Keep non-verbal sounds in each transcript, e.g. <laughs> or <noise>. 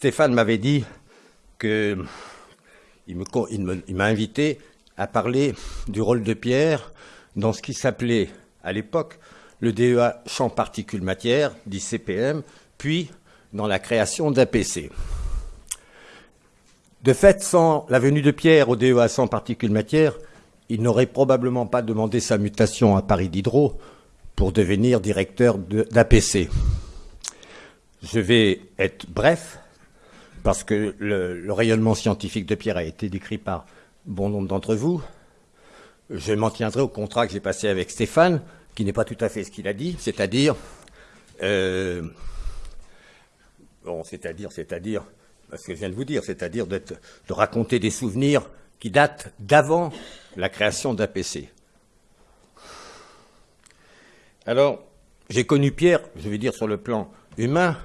Stéphane m'avait dit que il m'a invité à parler du rôle de Pierre dans ce qui s'appelait à l'époque le DEA champ particules matière, dit CPM, puis dans la création d'APC. De fait, sans la venue de Pierre au DEA sans particules matière, il n'aurait probablement pas demandé sa mutation à Paris Diderot pour devenir directeur d'APC. Je vais être bref, parce que le, rayonnement scientifique de Pierre a été décrit par bon nombre d'entre vous. Je m'en tiendrai au contrat que j'ai passé avec Stéphane, qui n'est pas tout à fait ce qu'il a dit, c'est-à-dire, euh, bon, c'est-à-dire, c'est-à-dire, ce que je viens de vous dire, c'est-à-dire de, de raconter des souvenirs qui datent d'avant la création d'APC. Alors, j'ai connu Pierre, je vais dire sur le plan humain,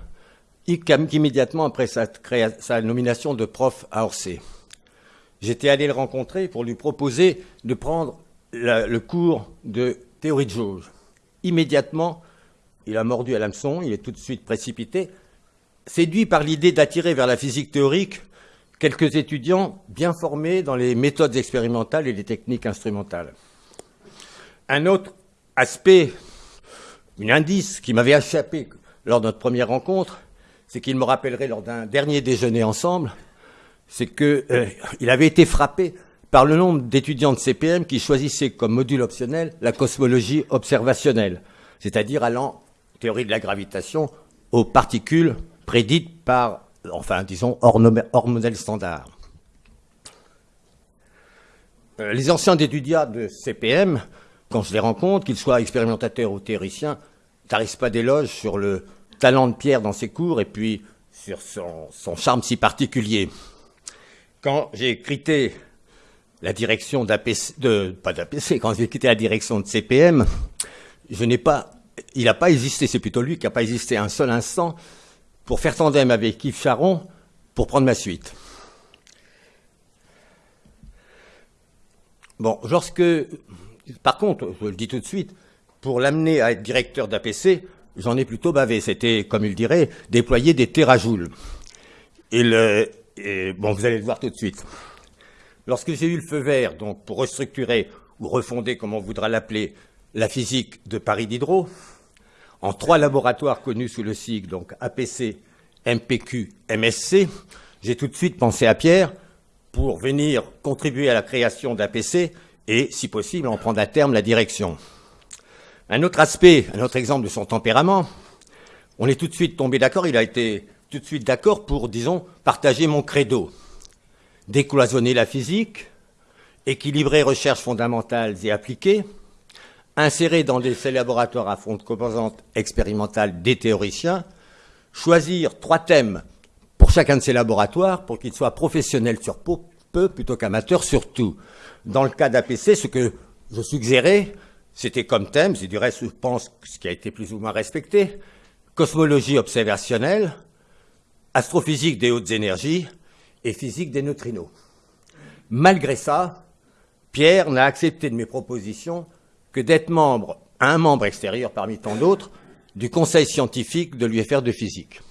immédiatement après sa, nomination de prof à Orsay. J'étais allé le rencontrer pour lui proposer de prendre le cours de théorie de jauge. Immédiatement, il a mordu à l'hameçon, il est tout de suite précipité, séduit par l'idée d'attirer vers la physique théorique quelques étudiants bien formés dans les méthodes expérimentales et les techniques instrumentales. Un autre aspect, un indice qui m'avait échappé lors de notre première rencontre, c'est qu'il me rappellerait lors d'un dernier déjeuner ensemble, c'est qu'il euh, avait été frappé par le nombre d'étudiants de CPM qui choisissaient comme module optionnel la cosmologie observationnelle, c'est-à-dire allant, théorie de la gravitation, aux particules prédites par, enfin disons, hors, modèle standard. Euh, les anciens étudiants de CPM, quand je les rencontre, qu'ils soient expérimentateurs ou théoriciens, tarissent pas d'éloges sur le talent de Pierre dans ses cours et puis sur son, charme si particulier. Quand j'ai quitté la direction d'APC, de, pas d'APC, quand j'ai quitté la direction de CPM, je n'ai pas, il n'a pas existé, c'est plutôt lui qui n'a pas existé un seul instant pour faire tandem avec Yves Charon pour prendre ma suite. Bon, lorsque, par contre, je le dis tout de suite, pour l'amener à être directeur d'APC, j'en ai plutôt bavé. C'était, comme il dirait, déployer des terajoules. Et, bon, vous allez le voir tout de suite. Lorsque j'ai eu le feu vert, donc pour restructurer ou refonder, comme on voudra l'appeler, la physique de Paris Diderot, en trois laboratoires connus sous le sigle, donc APC, MPQ, MSC, j'ai tout de suite pensé à Pierre pour venir contribuer à la création d'APC et, si possible, en prendre à terme la direction. Un autre aspect, un autre exemple de son tempérament, on est tout de suite tombé d'accord, il a été tout de suite d'accord pour, disons, partager mon credo. Décloisonner la physique, équilibrer recherches fondamentales et appliquées, insérer dans des laboratoires à fond de composantes expérimentales des théoriciens, choisir trois thèmes pour chacun de ces laboratoires pour qu'ils soient professionnels sur peu plutôt qu'amateurs sur tout. Dans le cas d'APC, ce que je suggérais, c'était comme thème, c'est du reste, je pense, ce qui a été plus ou moins respecté, cosmologie observationnelle, astrophysique des hautes énergies et physique des neutrinos. Malgré ça, Pierre n'a accepté de mes propositions que d'être membre, un membre extérieur parmi tant d'autres, du conseil scientifique de l'UFR de physique.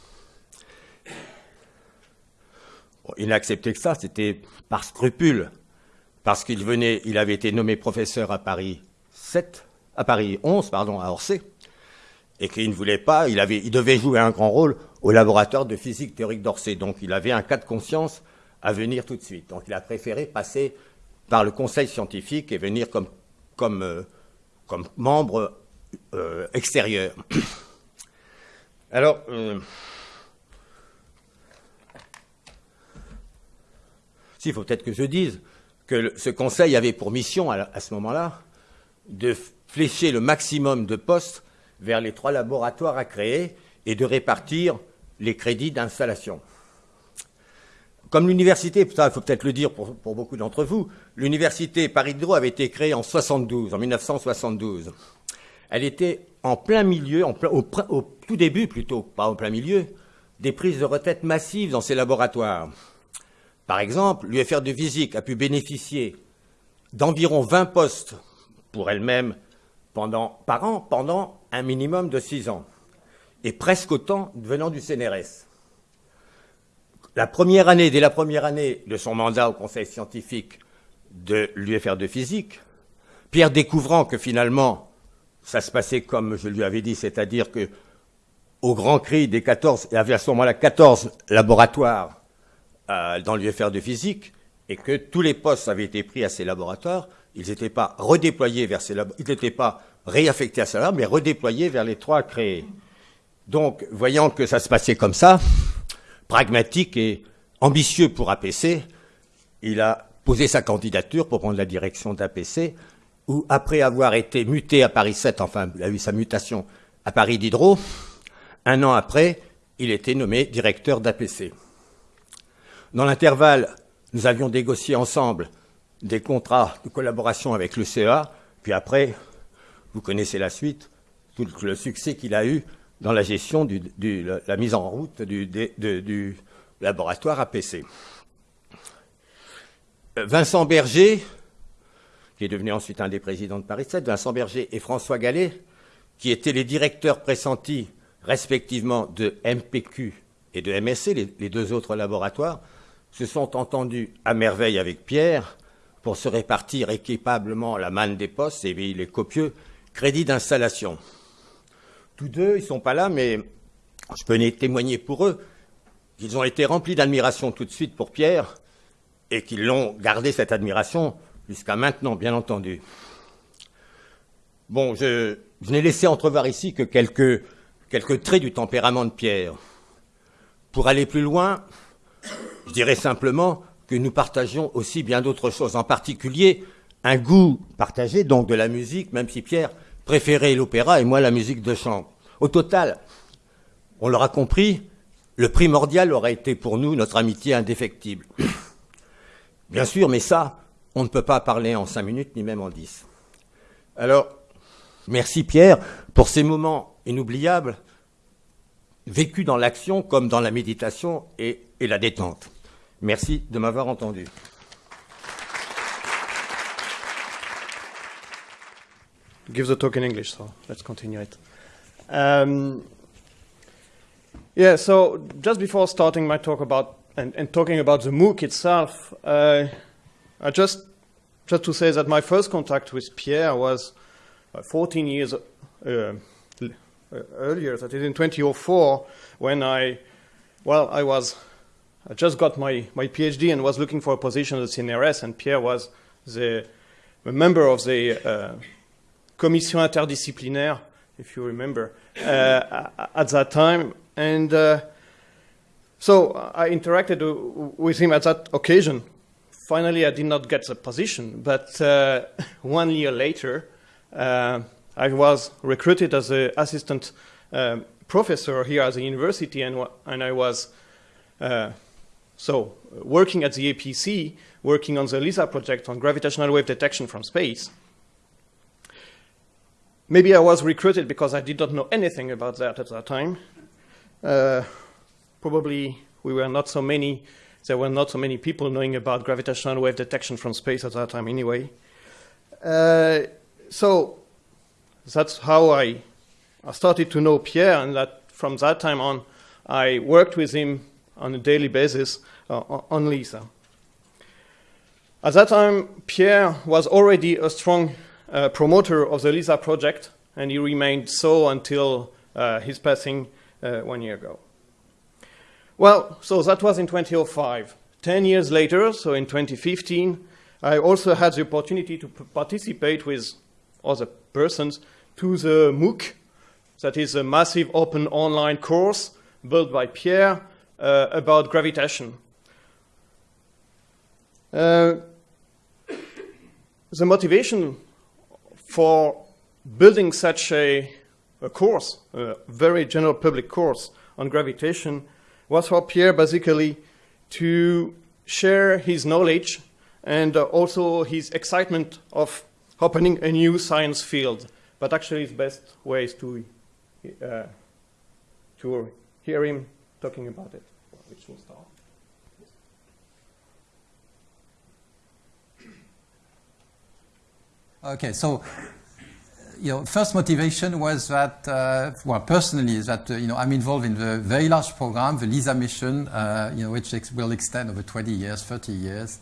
il n'a accepté que ça, c'était par scrupule, parce qu'il venait, il avait été nommé professeur à Paris à Paris 11, pardon, à Orsay, et qu'il ne voulait pas, il, avait, il devait jouer un grand rôle au laboratoire de physique théorique d'Orsay. Donc il avait un cas de conscience à venir tout de suite. Donc il a préféré passer par le conseil scientifique et venir comme, comme, euh, comme membre euh, extérieur. <coughs> Alors, euh, s'il faut peut-être que je dise que ce conseil avait pour mission à ce moment-là de flécher le maximum de postes vers les trois laboratoires à créer et de répartir les crédits d'installation. Comme l'université, ça il faut peut-être le dire pour, beaucoup d'entre vous, l'université Paris Diderot avait été créée en 72, en 1972. Elle était en plein milieu, au, tout début plutôt, pas en plein milieu, des prises de retraite massives dans ces laboratoires. Par exemple, l'UFR de physique a pu bénéficier d'environ 20 postes pour elle-même par an pendant un minimum de six ans, et presque autant venant du CNRS. la première année, dès la première année de son mandat au conseil scientifique de l'UFR de physique, Pierre découvrant que finalement, ça se passait comme je lui avais dit, c'est-à-dire que au grand cri des 14, il y avait à ce moment-là 14 laboratoires euh, dans l'UFR de physique, et que tous les postes avaient été pris à ces laboratoires, ils n'étaient pas redéployés vers ces ils n'étaient pas réaffectés à laboratoires, mais redéployés vers les trois créés. Donc, voyant que ça se passait comme ça, pragmatique et ambitieux pour APC, il a posé sa candidature pour prendre la direction d'APC, où après avoir été muté à Paris 7, enfin, il a eu sa mutation à Paris Diderot, un an après, il était nommé directeur d'APC. Dans l'intervalle, nous avions négocié ensemble des contrats de collaboration avec le CEA, puis après, vous connaissez la suite, tout le succès qu'il a eu dans la gestion de la mise en route du, laboratoire APC. Vincent Berger, qui est devenu ensuite un des présidents de Paris 7, Vincent Berger et François Gallet, qui étaient les directeurs pressentis respectivement de MPQ et de MSC, les, deux autres laboratoires, se sont entendus à merveille avec Pierre pour se répartir équipablement la manne des postes et les copieux crédits d'installation. Tous deux, ils ne sont pas là, mais je peux témoigner pour eux qu'ils ont été remplis d'admiration tout de suite pour Pierre et qu'ils l'ont gardé cette admiration jusqu'à maintenant, bien entendu. Bon, je, n'ai laissé entrevoir ici que quelques, quelques traits du tempérament de Pierre. Pour aller plus loin, je dirais simplement que nous partageons aussi bien d'autres choses, en particulier un goût partagé, donc de la musique, même si Pierre préféré l'opéra et moi la musique de chant. Au total, on l'aura compris, le primordial aurait été pour nous notre amitié indéfectible. <coughs> Bien sûr, mais ça, on ne peut pas parler en cinq minutes, ni même en dix. Alors, merci Pierre pour ces moments inoubliables, vécus dans l'action comme dans la méditation et la détente. Merci de m'avoir entendu. give the talk in English, so let's continue it. Um, yeah, so just before starting my talk about and, and talking about the MOOC itself, uh, I just just to say that my first contact with Pierre was uh, 14 years uh, uh, earlier, that is in 2004, when I, well, I was, I just got my, my PhD and was looking for a position at the CNRS, and Pierre was the a member of the uh, commission interdisciplinaire, if you remember, uh, at that time. And uh, so I interacted with him at that occasion. Finally, I did not get the position, but uh, <laughs> one year later, uh, I was recruited as an assistant um, professor here at the university, and, and I was uh, so working at the APC, working on the LISA project on gravitational wave detection from space. Maybe I was recruited because I did not know anything about that at that time. Uh, probably we were not so many, there were not so many people knowing about gravitational wave detection from space at that time anyway. Uh, so that's how I, I started to know Pierre, and that from that time on, I worked with him on a daily basis uh, on LISA. At that time, Pierre was already a strong uh, promoter of the LISA project, and he remained so until uh, his passing one year ago. Well, so that was in 2005. Ten years later, so in 2015, I also had the opportunity to participate with other persons to the MOOC, that is a massive open online course built by Pierre uh, about gravitation. Uh, the motivation for building such a, a course, a very general public course on gravitation, was for Pierre basically to share his knowledge and uh, also his excitement of opening a new science field. But actually, the best way is to, uh, to hear him talking about it, which will start. Okay, so you know, first motivation was that, uh, well, personally, is that uh, you know I'm involved in the very large program, the LISA mission, uh, you know, which ex will extend over 20 years, 30 years,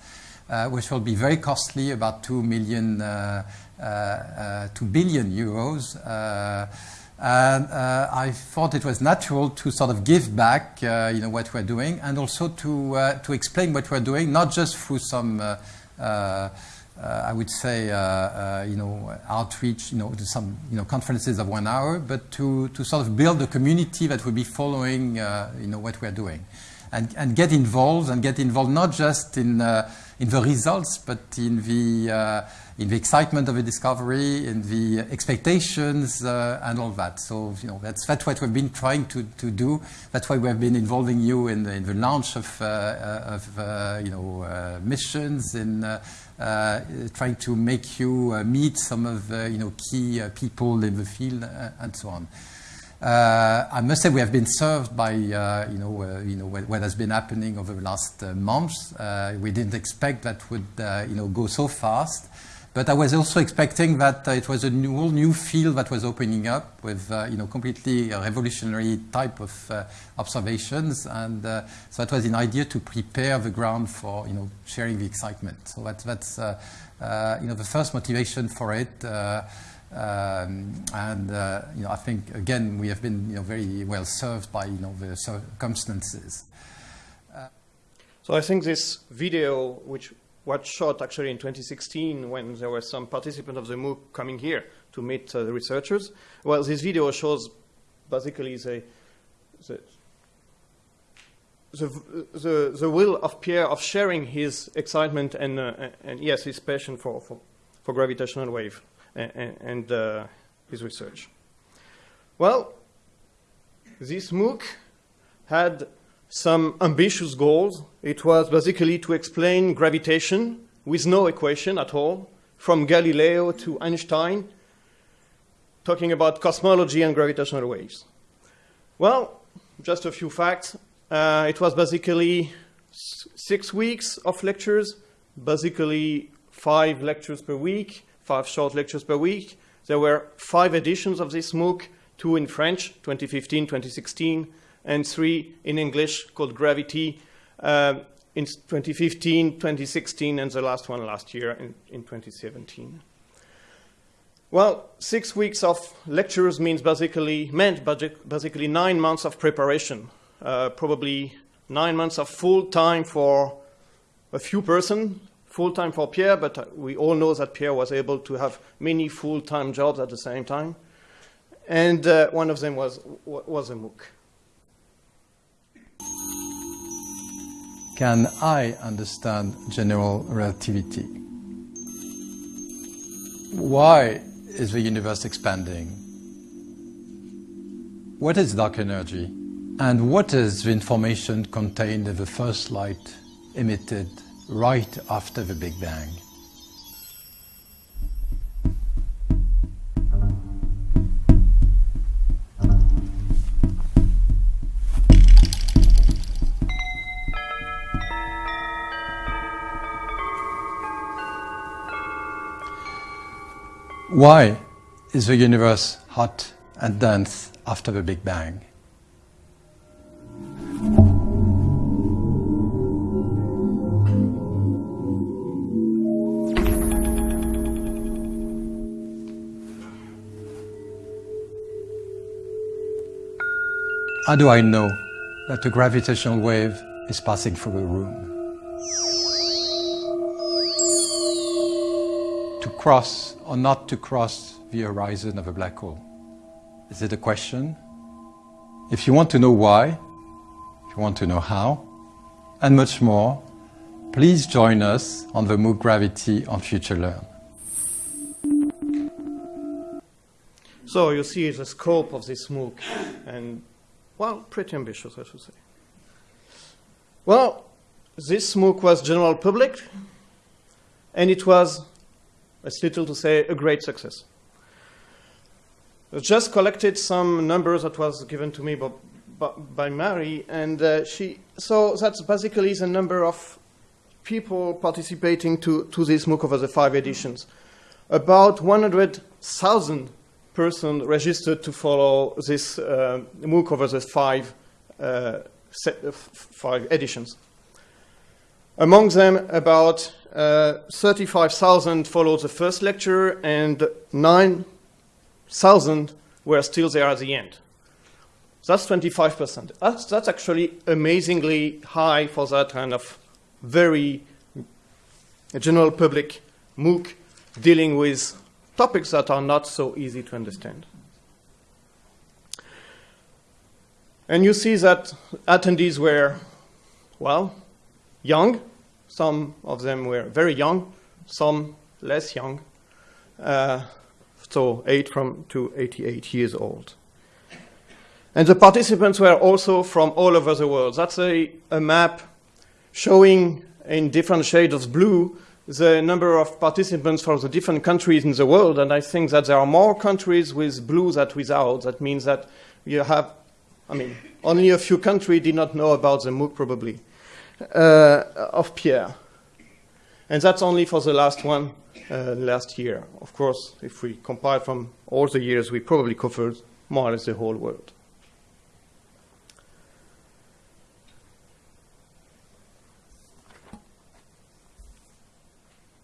uh, which will be very costly, about two million, uh, uh, two billion euros. And uh, I thought it was natural to sort of give back, uh, you know, what we're doing, and also to uh, to explain what we're doing, not just through some uh, I would say, uh, uh, you know, outreach, you know, to some, you know, conferences of one hour, but to, to sort of build a community that will be following, you know, what we're doing. And, and get involved and get involved not just in, in the results, but in the, in the excitement of the discovery, in the expectations, uh, and all that. So, you know, that's, that's what we've been trying to, to do. That's why we've been involving you in the, in the launch of, uh, of uh, you know, missions, in uh, trying to make you uh, meet some of you know, key uh, people in the field and so on. Uh, I must say we have been served by uh, you know uh, you know what, what, has been happening over the last months. we didn't expect that would you know go so fast. But I was also expecting that uh, it was a new, whole new field that was opening up with, uh, you know, completely revolutionary type of uh, observations. And uh, so it was an idea to prepare the ground for, you know, sharing the excitement. So that, that's, uh, uh, you know, the first motivation for it. Um, and, you know, I think, again, we have been, you know, very well served by, you know, the circumstances. So I think this video, which was shot actually in 2016 when there were some participants of the MOOC coming here to meet uh, the researchers. Well, this video shows basically the, the, the, the, the will of Pierre of sharing his excitement and, uh, and yes, his passion for, for, for gravitational wave and, and uh, his research. Well, this MOOC had some ambitious goals. It was basically to explain gravitation with no equation at all, from Galileo to Einstein, talking about cosmology and gravitational waves. Well, just a few facts. Uh, it was basically six weeks of lectures, basically five lectures per week, five short lectures per week. There were five editions of this MOOC, two in French, 2015, 2016, and three in English called Gravity uh, in 2015, 2016, and the last one last year in, in 2017. Well, six weeks of lectures means basically meant basically nine months of preparation, uh, probably nine months of full time for a few person, full time for Pierre, but we all know that Pierre was able to have many full time jobs at the same time, and uh, one of them was was a MOOC. Can I understand general relativity? Why is the universe expanding? What is dark energy? And what is the information contained in the first light emitted right after the Big Bang? Why is the universe hot and dense after the Big Bang? How do I know that a gravitational wave is passing through a room? Cross or not to cross the horizon of a black hole? Is it a question? If you want to know why, if you want to know how, and much more, please join us on the MOOC Gravity on FutureLearn. So you see the scope of this MOOC, and well, pretty ambitious, I should say. Well, this MOOC was general public, and it was it's little to say a great success. I just collected some numbers that was given to me by, by Mary, and uh, she, so that's basically the number of people participating to, to this MOOC over the five editions. About 100,000 persons registered to follow this uh, MOOC over the five, uh, set, uh, five editions. Among them, about uh, 35,000 followed the first lecture and 9,000 were still there at the end. That's 25%. That's, that's actually amazingly high for that kind of very general public MOOC dealing with topics that are not so easy to understand. And you see that attendees were, well, young. Some of them were very young, some less young. Uh, so 8 from to 88 years old. And the participants were also from all over the world. That's a, a map showing in different shades of blue the number of participants from the different countries in the world. And I think that there are more countries with blue than without. That means that you have, I mean, only a few countries did not know about the MOOC probably, uh, of Pierre. And that's only for the last one uh, last year. Of course, if we compile from all the years, we probably covered more or less the whole world.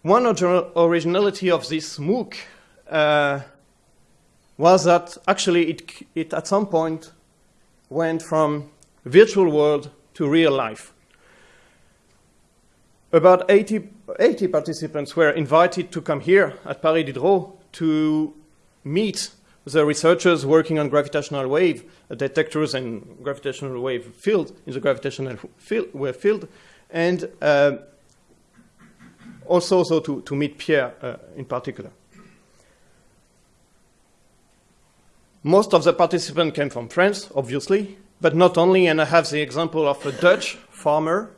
One originality of this MOOC uh, was that actually it, it at some point went from virtual world to real life. About 80, 80 participants were invited to come here at Paris Diderot to meet the researchers working on gravitational wave detectors and gravitational wave field in the gravitational field, wave field, and uh, also so to, to meet Pierre uh, in particular. Most of the participants came from France, obviously, but not only, and I have the example of a Dutch farmer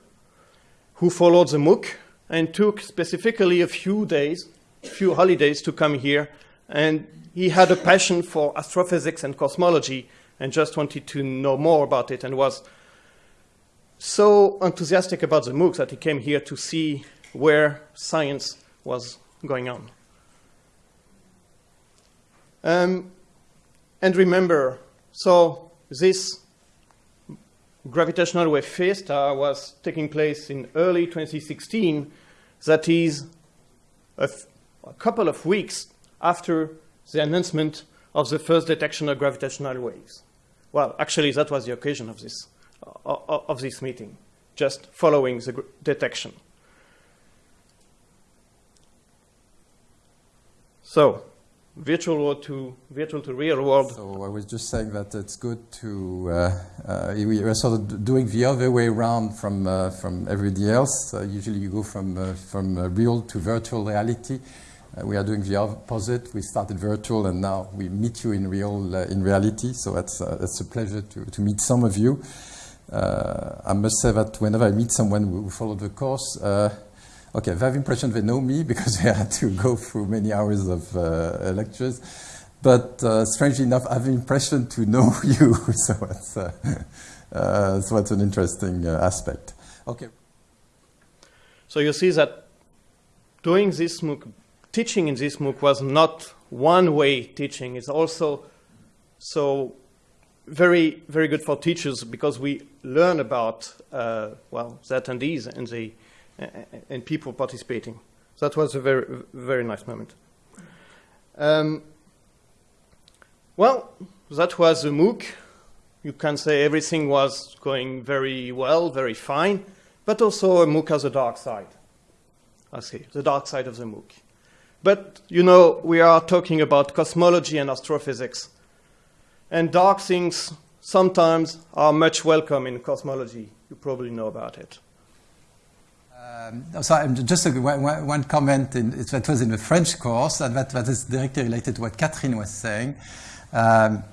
who followed the MOOC and took specifically a few days, few holidays to come here. And he had a passion for astrophysics and cosmology and just wanted to know more about it and was so enthusiastic about the MOOC that he came here to see where science was going on. Um, and remember, so this gravitational wave fiesta was taking place in early 2016, that is a, couple of weeks after the announcement of the first detection of gravitational waves. Well, actually, that was the occasion of this, uh, of this meeting, just following the detection. So, virtual world to virtual to real world. So I was just saying that it's good to uh, uh, we are sort of doing the other way around from uh, from everybody else. Uh, usually you go from uh, from uh, real to virtual reality. we are doing the opposite. We started virtual and now we meet you in real in reality. So that's it's a pleasure to to meet some of you. I must say that whenever I meet someone who followed the course Okay, they have impression they know me <laughs> because they had to go through many hours of uh, lectures. But uh, strangely enough, I have the impression to know <laughs> you. <laughs> so, it's, uh, uh, so it's an interesting uh, aspect. Okay. So you see that doing this MOOC, teaching in this MOOC was not one-way teaching. It's also so very, very good for teachers because we learn about, uh, well, the attendees and the and people participating. So that was a very, very nice moment. Um, well, that was a MOOC. You can say everything was going very well, very fine, but also a MOOC has a dark side. I see, the dark side of the MOOC. But, you know, we are talking about cosmology and astrophysics. And dark things sometimes are much welcome in cosmology. You probably know about it. Um, so just a, one, comment, in, it, that was in the French course, and that, that is directly related to what Catherine was saying. Um,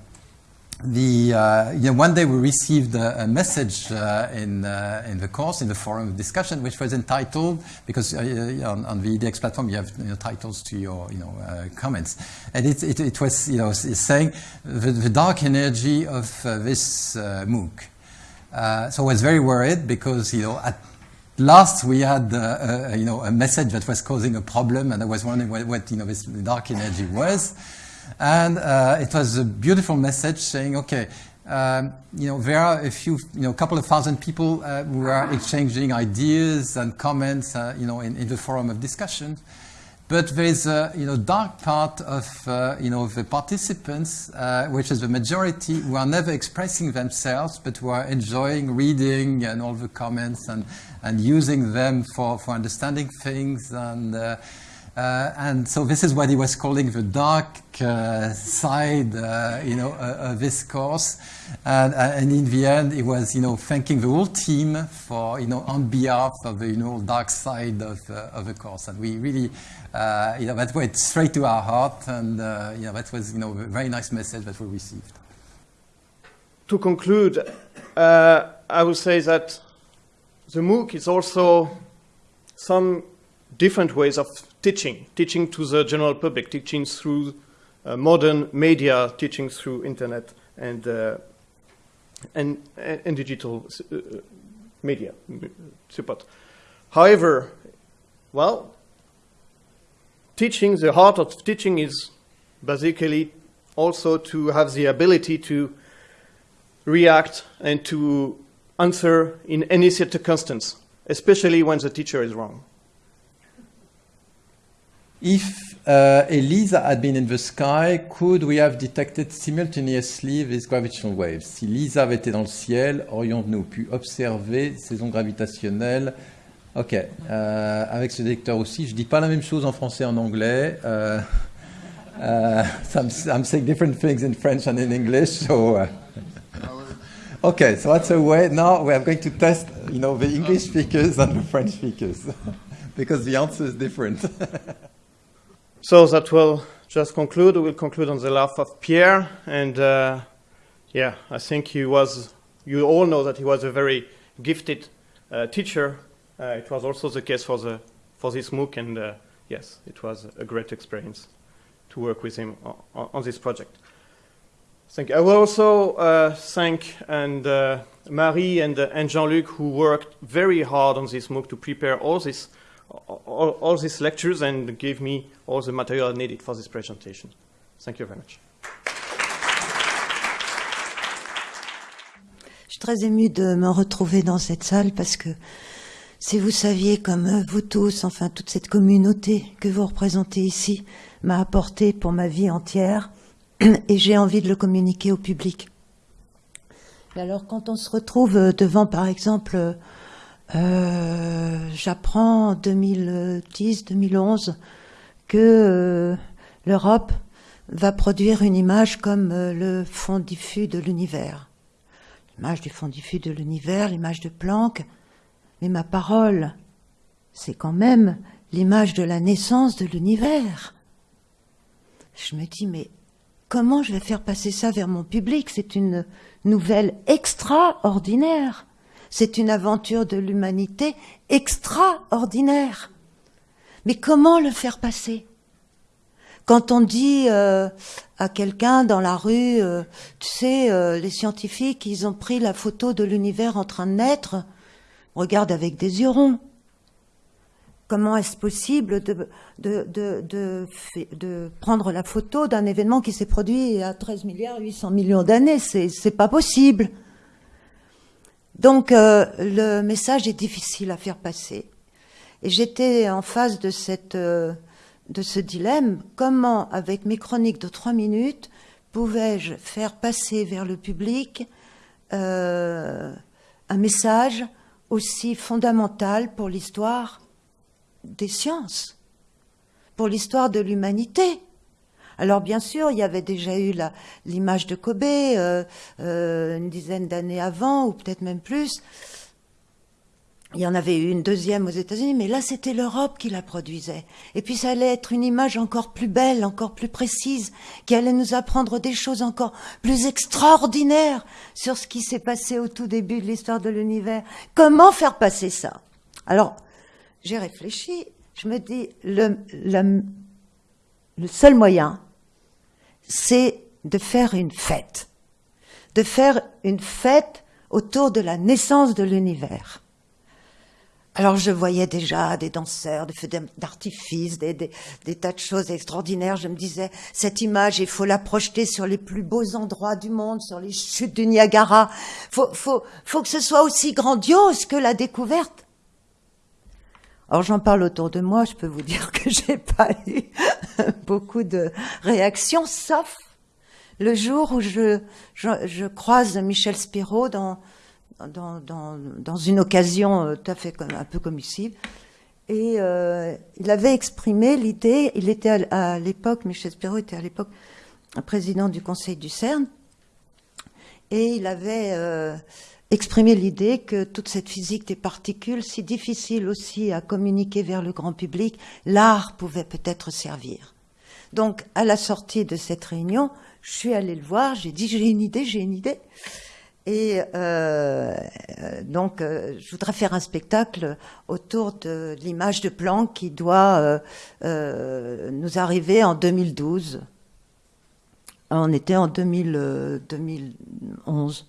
the, uh, you know, one day we received a, a message uh, in, uh, in the course, in the forum of discussion, which was entitled, because uh, on, on, the edX platform you have you know, titles to your you know, uh, comments. And it, it, it, was you know, saying the, the dark energy of uh, this MOOC. so I was very worried because you know, at Last, we had uh, uh, you know, a message that was causing a problem, and I was wondering what, what you know, this dark energy was. And uh, it was a beautiful message saying, okay, um, you know, there are a few, you know, a couple of thousand people uh, who are exchanging ideas and comments, uh, you know, in, in, the forum of discussion. But there is a, you know, dark part of, uh, you know, the participants, uh, which is the majority who are never expressing themselves, but who are enjoying reading and all the comments and, and using them for, for understanding things and, uh, and so this is what he was calling the dark uh, side, uh, you know, uh, of this course. And, uh, and, in the end, he was, you know, thanking the whole team for, you know, on behalf of the, you know, dark side of, uh, of the course. And we really, you know, that went straight to our heart. And, you know, that was, you know, a very nice message that we received. To conclude, I would say that the MOOC is also some different ways of teaching, teaching to the general public, teaching through uh, modern media, teaching through internet and, uh, and, and, digital uh, media support. However, well, teaching, the heart of teaching is basically also to have the ability to react and to answer in any circumstance, especially when the teacher is wrong. If uh, ELISA had been in the sky, could we have detected simultaneously these gravitational waves Si LISA avait été dans le ciel, aurions-nous pu observer ces ondes gravitationnelles Ok, euh, avec ce détecteur aussi, je dis pas la même chose en français et en anglais. Uh, I'm, I'm, saying different things in French and in English, so... Uh, okay, so that's a way. Now we are going to test, you know, the English speakers and the French speakers, <laughs> because the answer is different. <laughs> So that will just conclude. We'll conclude on the laugh of Pierre. And uh, yeah, I think he was, you all know that he was a very gifted uh, teacher. Uh, it was also the case for, the, for this MOOC. And uh, yes, it was a great experience to work with him on, on this project. Thank you. I will also uh, thank and uh, Marie and, and Jean-Luc who worked very hard on this MOOC to prepare all this all, all, these lectures and gave me all the material needed for this presentation. Thank you very much. Je suis très émue de me retrouver dans cette salle parce que si vous saviez comme vous tous, enfin toute cette communauté que vous représentez ici, m'a apporté pour ma vie entière <clears throat> et j'ai envie de le communiquer au public. Alors quand on se retrouve devant par exemple euh, j'apprends en 2010-2011 que euh, l'Europe va produire une image comme euh, le fond diffus de l'univers. L'image du fond diffus de l'univers, l'image de Planck. Mais ma parole, c'est quand même l'image de la naissance de l'univers. Je me dis, mais comment je vais faire passer ça vers mon public? C'est une nouvelle extraordinaire. C'est une aventure de l'humanité extraordinaire. Mais comment le faire passer? Quand on dit euh, à quelqu'un dans la rue, euh, tu sais, euh, les scientifiques, ils ont pris la photo de l'univers en train de naître, regarde avec des yeux ronds. Comment est-ce possible de, de, prendre la photo d'un événement qui s'est produit à 13 milliards 800 millions d'années? C'est pas possible. Donc euh, le message est difficile à faire passer. Et j'étais en face de, cette, euh, de ce dilemme. Comment, avec mes chroniques de trois minutes, pouvais-je faire passer vers le public euh, un message aussi fondamental pour l'histoire des sciences, pour l'histoire de l'humanité? Alors bien sûr, il y avait déjà eu l'image de Kobe euh, euh, une dizaine d'années avant, ou peut-être même plus. Il y en avait eu une deuxième aux États-Unis, mais là c'était l'Europe qui la produisait. Et puis ça allait être une image encore plus belle, encore plus précise, qui allait nous apprendre des choses encore plus extraordinaires sur ce qui s'est passé au tout début de l'histoire de l'univers. Comment faire passer ça? Alors, j'ai réfléchi, je me dis, le, le seul moyen, c'est de faire une fête, de faire une fête autour de la naissance de l'univers. Alors je voyais déjà des danseurs, des feux d'artifice, des, tas de choses extraordinaires. Je me disais, cette image, il faut la projeter sur les plus beaux endroits du monde, sur les chutes du Niagara. Faut, faut, faut que ce soit aussi grandiose que la découverte. Alors j'en parle autour de moi, je peux vous dire que <laughs> j'ai pas eu beaucoup de réactions, sauf le jour où je, je, je croise Michel Spiro dans, dans, dans, dans, une occasion euh, tout à fait comme, un peu comme ici. Et euh, il avait exprimé l'idée, il était à, l'époque, Michel Spiro était à l'époque président du conseil du CERN, et il avait euh, exprimé l'idée que toute cette physique des particules, si difficile aussi à communiquer vers le grand public, l'art pouvait peut-être servir. Donc, à la sortie de cette réunion, je suis allée le voir, j'ai dit j'ai une idée, j'ai une idée. Et euh, donc, euh, je voudrais faire un spectacle autour de, l'image de Planck qui doit euh, euh nous arriver en 2012. On était en 2000, 2011.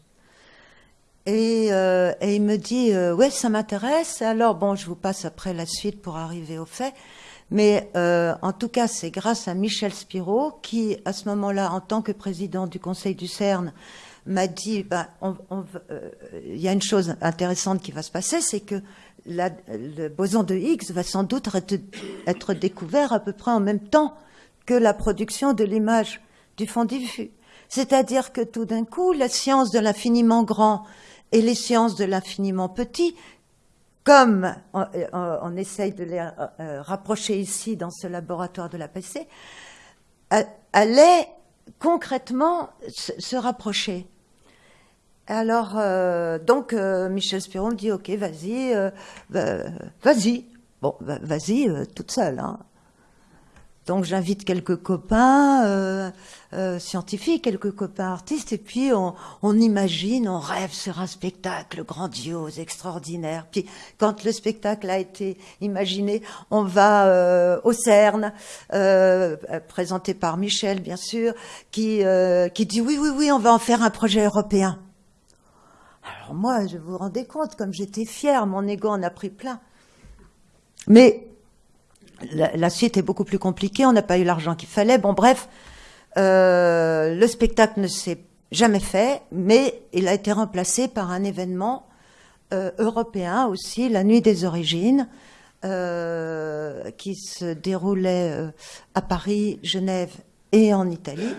Et, euh, et, il me dit, ouais, ça m'intéresse. Alors, bon, je vous passe après la suite pour arriver au fait. Mais en tout cas, c'est grâce à Michel Spiro qui, à ce moment-là, en tant que président du Conseil du CERN, m'a dit, ben, euh, il y a une chose intéressante qui va se passer, c'est que le boson de Higgs va sans doute être, découvert à peu près en même temps que la production de l'image du fond diffus. C'est-à-dire que tout d'un coup, la science de l'infiniment grand et les sciences de l'infiniment petit, comme on, essaye de les euh, euh, rapprocher ici dans ce laboratoire de la PC, allaient concrètement se, rapprocher. Alors, euh, donc, euh, Michel Spiron dit, OK, vas-y, euh, vas-y. Bon, vas-y, toute seule. Hein. Donc j'invite quelques copains euh, euh, scientifiques, quelques copains artistes, et puis on, on, imagine, on rêve sur un spectacle grandiose, extraordinaire. Puis quand le spectacle a été imaginé, on va euh, au CERN, euh, présenté par Michel bien sûr, qui, euh, qui dit oui, oui, oui, on va en faire un projet européen. Alors moi, je vous rendez compte, comme j'étais fière, mon ego en a pris plein. Mais la, suite est beaucoup plus compliquée, on n'a pas eu l'argent qu'il fallait. Bon, bref, euh, le spectacle ne s'est jamais fait, mais il a été remplacé par un événement euh, européen aussi, la Nuit des Origines, euh, qui se déroulait à Paris, Genève et en Italie.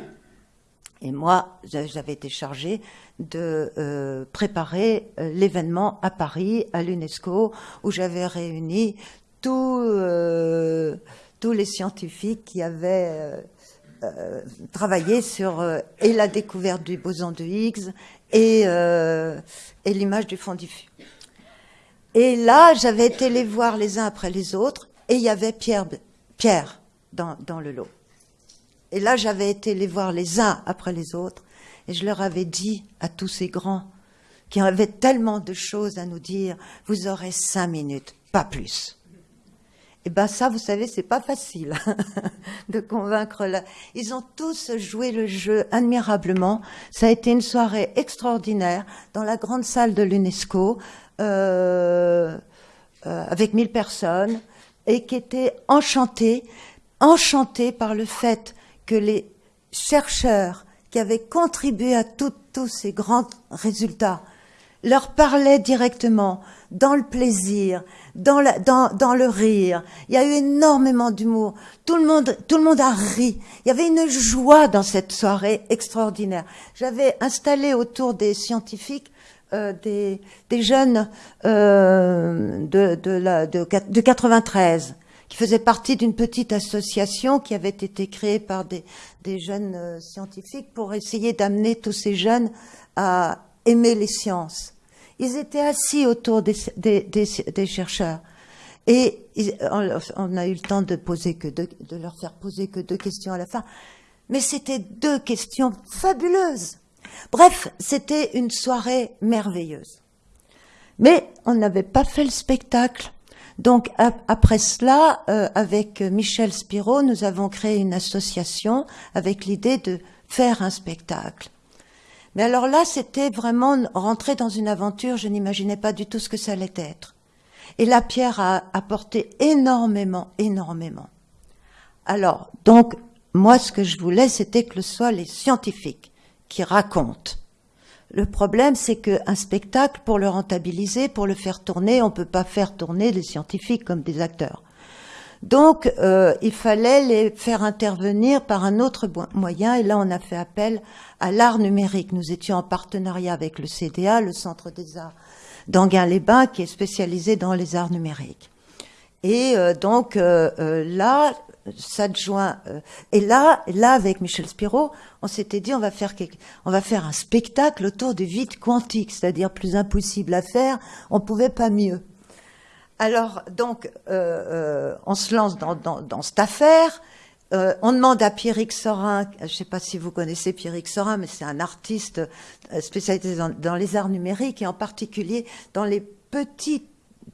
Et moi, j'avais été chargée de préparer l'événement à Paris, à l'UNESCO, où j'avais réuni euh, tous les scientifiques qui avaient euh, euh, travaillé sur et la découverte du boson de Higgs et, et l'image du fond diffus. Et là, j'avais été les voir les uns après les autres, et il y avait Pierre, Pierre dans, dans le lot. Et là, j'avais été les voir les uns après les autres, et je leur avais dit à tous ces grands qui avaient tellement de choses à nous dire, vous aurez cinq minutes, pas plus. Et eh ben ça, vous savez, c'est pas facile <laughs> de convaincre. La... Ils ont tous joué le jeu admirablement. Ça a été une soirée extraordinaire dans la grande salle de l'UNESCO euh, euh, avec mille personnes et qui était enchantée, enchantée par le fait que les chercheurs qui avaient contribué à tous ces grands résultats leur parlaient directement dans le plaisir, dans, dans, dans le rire. Il y a eu énormément d'humour. Tout le monde, tout le monde a ri. Il y avait une joie dans cette soirée extraordinaire. J'avais installé autour des scientifiques euh, des, des, jeunes euh, de, de, la, de, de 93 qui faisaient partie d'une petite association qui avait été créée par des, des jeunes euh, scientifiques pour essayer d'amener tous ces jeunes à aimer les sciences. Ils étaient assis autour des, des, des, chercheurs. Et on a eu le temps de poser que de, de leur faire poser que deux questions à la fin. Mais c'était deux questions fabuleuses. Bref, c'était une soirée merveilleuse. Mais on n'avait pas fait le spectacle. Donc après cela, euh, avec Michel Spiro, nous avons créé une association avec l'idée de faire un spectacle. Mais alors là, c'était vraiment rentrer dans une aventure, je n'imaginais pas du tout ce que ça allait être. Et la Pierre a apporté énormément, énormément. Alors, donc, moi, ce que je voulais, c'était que ce soit les scientifiques qui racontent. Le problème, c'est qu'un spectacle, pour le rentabiliser, pour le faire tourner, on ne peut pas faire tourner des scientifiques comme des acteurs. Donc, euh, il fallait les faire intervenir par un autre moyen, et là, on a fait appel à l'art numérique. Nous étions en partenariat avec le CDA, le Centre des Arts d'Anguin-les-Bains, qui est spécialisé dans les arts numériques. Et euh, donc euh, là, s'adjoint. et là, là, avec Michel Spiro, on s'était dit on va faire on va faire un spectacle autour du vide quantique, c'est-à-dire plus impossible à faire. On pouvait pas mieux. Alors, donc, euh, euh, on se lance dans, cette affaire. Euh, on demande à Pierrick Sorin, je ne sais pas si vous connaissez Pierrick Sorin, mais c'est un artiste spécialisé dans, les arts numériques et en particulier dans les petits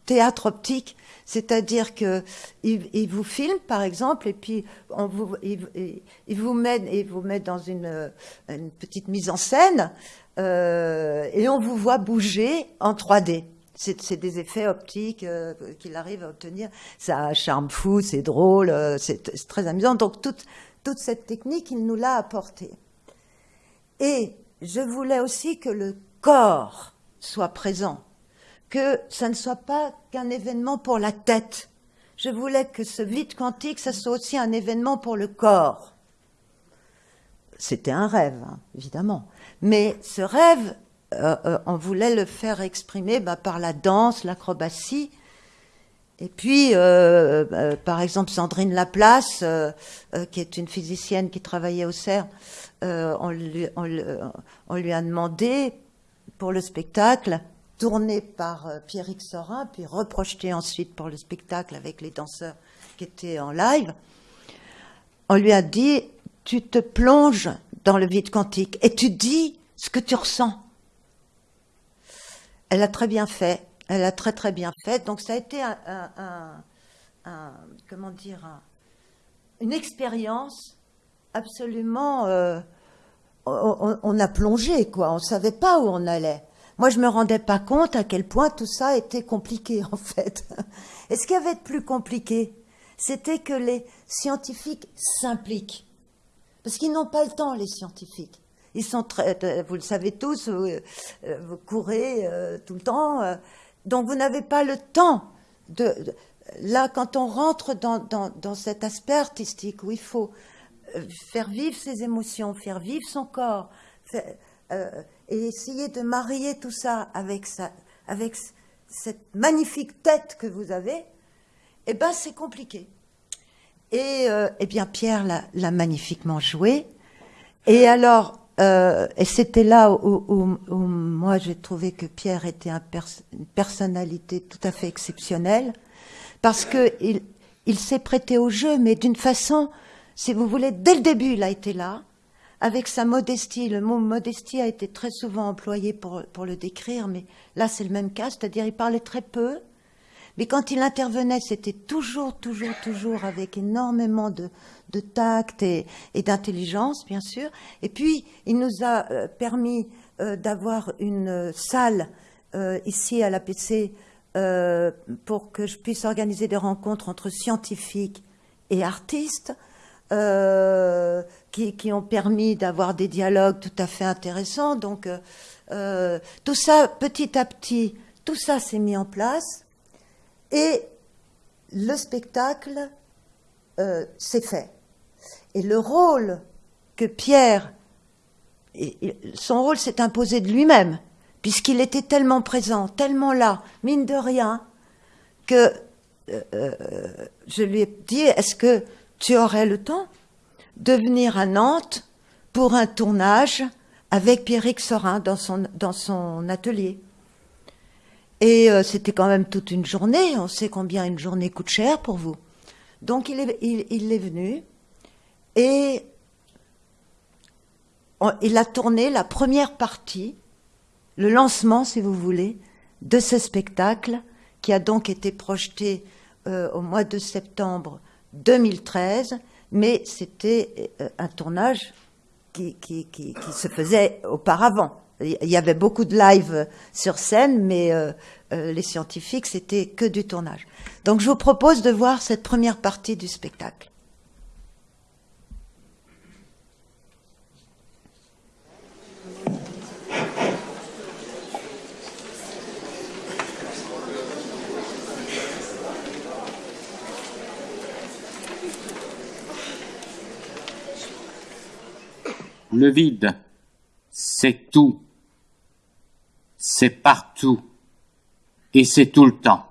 théâtres optiques. C'est-à-dire que il, vous filme, par exemple, et puis on vous, il, vous met, il vous met dans une, une petite mise en scène, et on vous voit bouger en 3D c'est des effets optiques euh, qu'il arrive à obtenir. Ça charme fou, c'est drôle, euh, c'est très amusant. Donc toute, toute cette technique, il nous l'a apportée. Et je voulais aussi que le corps soit présent, que ça ne soit pas qu'un événement pour la tête. Je voulais que ce vide quantique, ça soit aussi un événement pour le corps. C'était un rêve, hein, évidemment. Mais ce rêve, euh, euh, on voulait le faire exprimer bah, par la danse, l'acrobatie. Et puis, euh, par exemple, Sandrine Laplace, qui est une physicienne qui travaillait au CERN, on lui, on, lui, a demandé pour le spectacle, tourné par Pierrick Sorin, puis reprojeté ensuite pour le spectacle avec les danseurs qui étaient en live, on lui a dit, tu te plonges dans le vide quantique et tu dis ce que tu ressens. Elle a très bien fait. Elle a très très bien fait. Donc ça a été comment dire, une expérience absolument. Euh, on, a plongé quoi. On savait pas où on allait. Moi, je me rendais pas compte à quel point tout ça était compliqué <laughs> en fait. Et ce qui avait de plus compliqué, c'était que les scientifiques s'impliquent. Parce qu'ils n'ont pas le temps, les scientifiques. Ils sont très, euh, vous le savez tous, vous, euh, courez euh, tout le temps, donc vous n'avez pas le temps de, là quand on rentre dans, dans, dans, cet aspect artistique où il faut faire vivre ses émotions, faire vivre son corps, et essayer de marier tout ça avec ça, avec cette magnifique tête que vous avez, eh ben c'est compliqué. Et eh bien Pierre l'a magnifiquement joué. Et alors, euh, et c'était là où, moi j'ai trouvé que Pierre était une personnalité tout à fait exceptionnelle, parce que il, s'est prêté au jeu, mais d'une façon, si vous voulez, dès le début, il a été là, avec sa modestie. Le mot modestie a été très souvent employé pour, pour le décrire, mais là c'est le même cas, c'est-à-dire il parlait très peu, mais quand il intervenait, c'était toujours, toujours, toujours avec énormément de, de tact et, d'intelligence, bien sûr. Et puis, il nous a euh, permis euh, d'avoir une salle euh, ici à l'APC pour que je puisse organiser des rencontres entre scientifiques et artistes. Qui, qui, ont permis d'avoir des dialogues tout à fait intéressants. Donc, tout ça, petit à petit, tout ça s'est mis en place. Et le spectacle euh, s'est fait. Et le rôle que Pierre, son rôle s'est imposé de lui-même, puisqu'il était tellement présent, tellement là, mine de rien, que euh, euh, je lui ai dit, est-ce que tu aurais le temps de venir à Nantes pour un tournage avec Pierrick Sorin dans son, dans son atelier? Et euh, c'était quand même toute une journée. On sait combien une journée coûte cher pour vous. Donc il est, il, est venu et il a tourné la première partie, le lancement, si vous voulez, de ce spectacle qui a donc été projeté euh, au mois de septembre 2013, mais c'était euh, un tournage qui, qui, qui se faisait auparavant Il y avait beaucoup de live sur scène, mais euh, euh, les scientifiques, c'était que du tournage. Donc je vous propose de voir cette première partie du spectacle. Le vide, c'est tout. C'est partout. Et c'est tout le temps.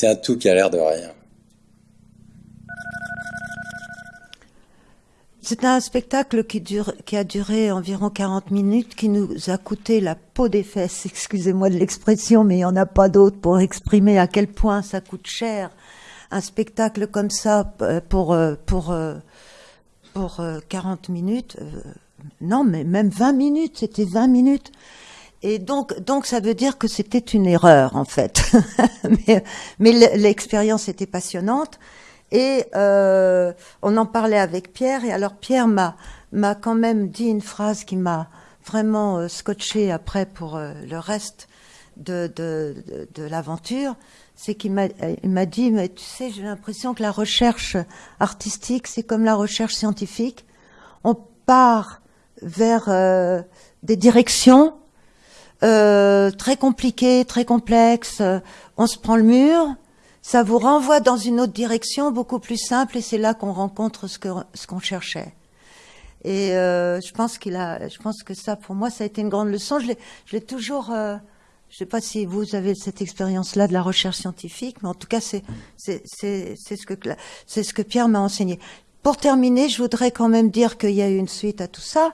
C'est un tout qui a l'air de rien. C'est un spectacle qui, a duré environ 40 minutes, qui nous a coûté la peau des fesses, <laughs> excusez-moi de l'expression, mais il n'y en a pas d'autre pour exprimer à quel point ça coûte cher. Un spectacle comme ça euh, pour, euh, pour, euh, pour 40 minutes, non, mais même 20 minutes, c'était 20 minutes. Et donc, donc ça veut dire que c'était une erreur en fait. <laughs> mais mais l'expérience était passionnante et euh, on en parlait avec Pierre. Et alors Pierre m'a m'a quand même dit une phrase qui m'a vraiment euh, scotché après pour euh, le reste de de, de, de l'aventure. C'est qu'il m'a il m'a dit mais tu sais j'ai l'impression que la recherche artistique c'est comme la recherche scientifique. On part vers euh, des directions euh, très compliqué, très complexe, on se prend le mur, ça vous renvoie dans une autre direction beaucoup plus simple et c'est là qu'on rencontre ce ce qu'on cherchait. Et euh, je pense qu'il a, je pense que ça pour moi ça a été une grande leçon. Je l'ai, toujours. Euh, je sais pas si vous avez cette expérience-là de la recherche scientifique, mais en tout cas c'est c'est ce que c'est ce que Pierre m'a enseigné. Pour terminer, je voudrais quand même dire qu'il y a eu une suite à tout ça.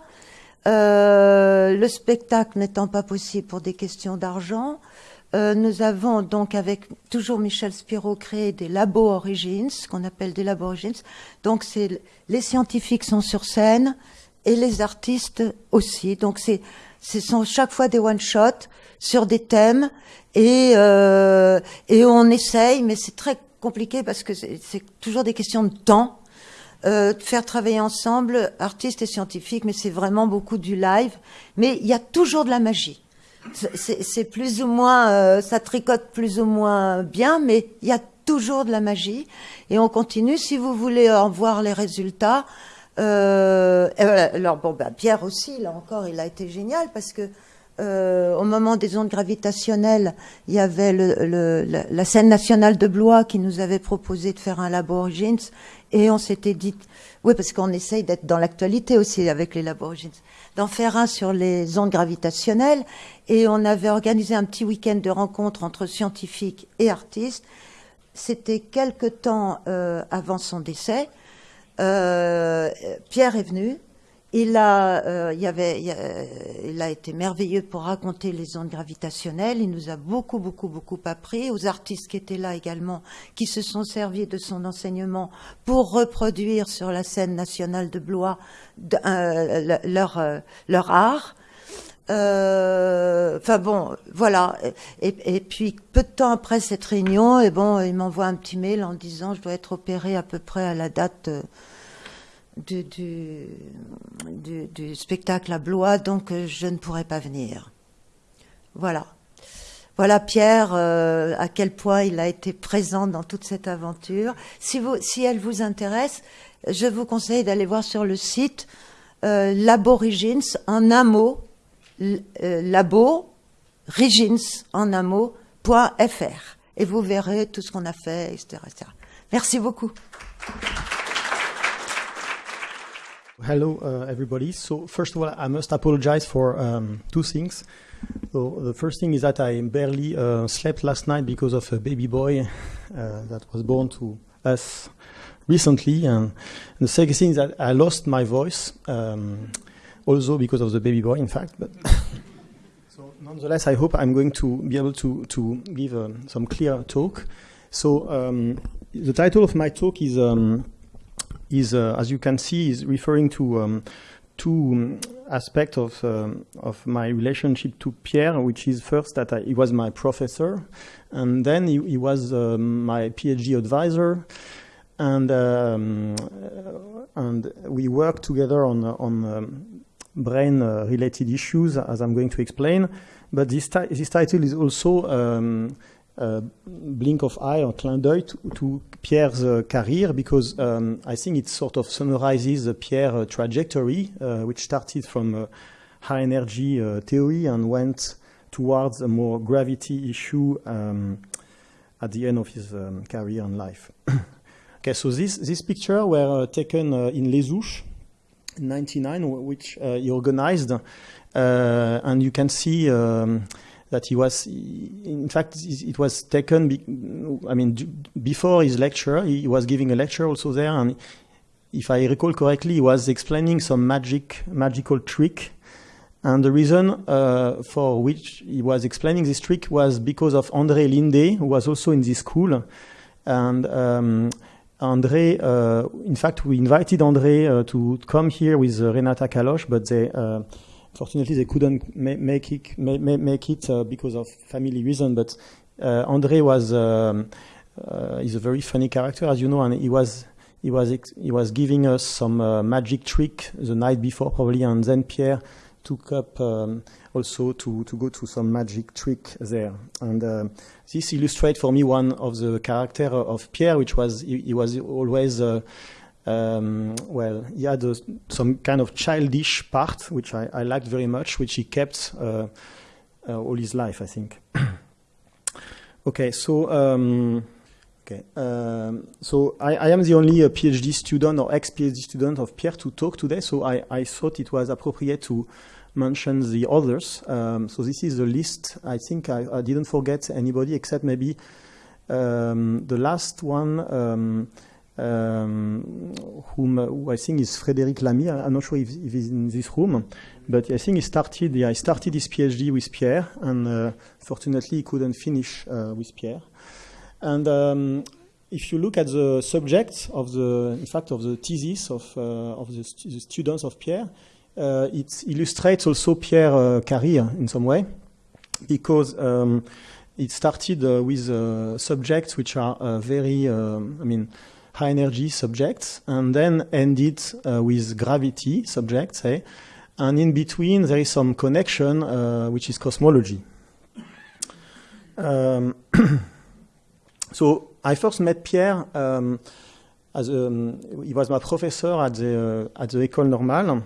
Euh, le spectacle n'étant pas possible pour des questions d'argent, euh, nous avons donc avec toujours Michel Spiro créé des labos origins, qu'on appelle des labos origins. Donc c'est les scientifiques sont sur scène et les artistes aussi. Donc c'est ce sont chaque fois des one shot sur des thèmes et euh, et on essaye, mais c'est très compliqué parce que c'est toujours des questions de temps. Euh, faire travailler ensemble artistes et scientifiques, mais c'est vraiment beaucoup du live. Mais il y a toujours de la magie. C'est- plus ou moins, euh, ça tricote plus ou moins bien, mais il y a toujours de la magie. Et on continue. Si vous voulez en voir les résultats, euh, alors bon, ben, Pierre aussi, là encore, il a été génial parce que euh, au moment des ondes gravitationnelles, il y avait le, le- la, scène nationale de Blois qui nous avait proposé de faire un labo Origins et on s'était dit, oui, parce qu'on essaye d'être dans l'actualité aussi avec les labos Origins, d'en faire un sur les ondes gravitationnelles et on avait organisé un petit week-end de rencontres entre scientifiques et artistes. C'était quelque temps euh, avant son décès. Euh, Pierre est venu. Il a, été merveilleux pour raconter les ondes gravitationnelles. Il nous a beaucoup, beaucoup, beaucoup appris. Aux artistes qui étaient là également, qui se sont servis de son enseignement pour reproduire sur la scène nationale de Blois euh, le- leur, euh, leur art. Euh, Enfin bon, voilà. Et, et puis peu de temps après cette réunion, et bon, il m'envoie un petit mail en disant je dois être opéré à peu près à la date du, du, du- du spectacle à Blois, donc euh, je ne pourrai pas venir. Voilà. Voilà Pierre, euh, à quel point il a été présent dans toute cette aventure. Si, vous, si elle vous intéresse, je vous conseille d'aller voir sur le site euh, Laborigins en un mot, euh, labo Rigins en un mot, .fr. Et vous verrez tout ce qu'on a fait, etc., etc. Merci beaucoup. Hello, uh, everybody. So first of all, I must apologize for um, two things. So the first thing is that I barely uh, slept last night because of a baby boy uh, that was born to us recently, and the second thing is that I lost my voice, um, also because of the baby boy, in fact. But <laughs> so nonetheless, I hope I'm going to be able to to give um, some clear talk. So um, the title of my talk is. Is, uh, as you can see, is referring to um, two um, aspects of um, of my relationship to Pierre, which is first that I, he was my professor, and then he, he was um, my PhD advisor, and um, and we worked together on on um, brane uh, related issues, as I'm going to explain. But this this title is also blink of eye or clin to, to Pierre's uh, career because um, I think it sort of summarizes uh, Pierre's uh, trajectory, uh, which started from uh, high energy uh, theory and went towards a more gravity issue um, at the end of his um, career and life. <coughs> okay, so this this picture were uh, taken uh, in Les Houches in 99, which uh, he organized, uh, and you can see. Um, that he was, in fact, it was taken. I mean, before his lecture, he was giving a lecture also there, and if I recall correctly, he was explaining some magic, magical trick. And the reason uh, for which he was explaining this trick was because of André Linde, who was also in this school. And um, André, uh, in fact, we invited André uh, to come here with uh, Renata Kallosh, but they, uh, fortunately, they couldn't ma- make it, ma- ma- make it uh, because of family reason. But uh, André was, um, uh, he's a very funny character, as you know, and he was he was he was giving us some uh, magic trick the night before probably, and then Pierre took up um, also to to go to some magic trick there. And uh, this illustrates for me one of the character of Pierre, which was he, he was always. Uh, um, well, he had a, some kind of childish part, which I, I liked very much, which he kept uh, uh, all his life, I think. <coughs> okay, so um, Okay. Um, so I, I am the only uh, PhD student or ex-PhD student of Pierre to talk today. So I, I thought it was appropriate to mention the others. Um, so this is the list. I think I, didn't forget anybody except maybe um, the last one. Um, um, whom who I think is Frédéric Lamy. I'm not sure if, if he's in this room, but I think he started. Yeah, started his PhD with Pierre, and uh, fortunately he couldn't finish uh, with Pierre. And um, if you look at the subject of the, in fact, of the thesis of uh, of the, stu- the students of Pierre, uh, it illustrates also Pierre's career in some way, because. Um, it started uh, with uh, subjects which are uh, very, I mean, high energy subjects, and then end ended with gravity subjects, say, and in between there is some connection which is cosmology. Um, <clears throat> so I first met Pierre um, as a, um, he was my professor at the uh, at the École Normale.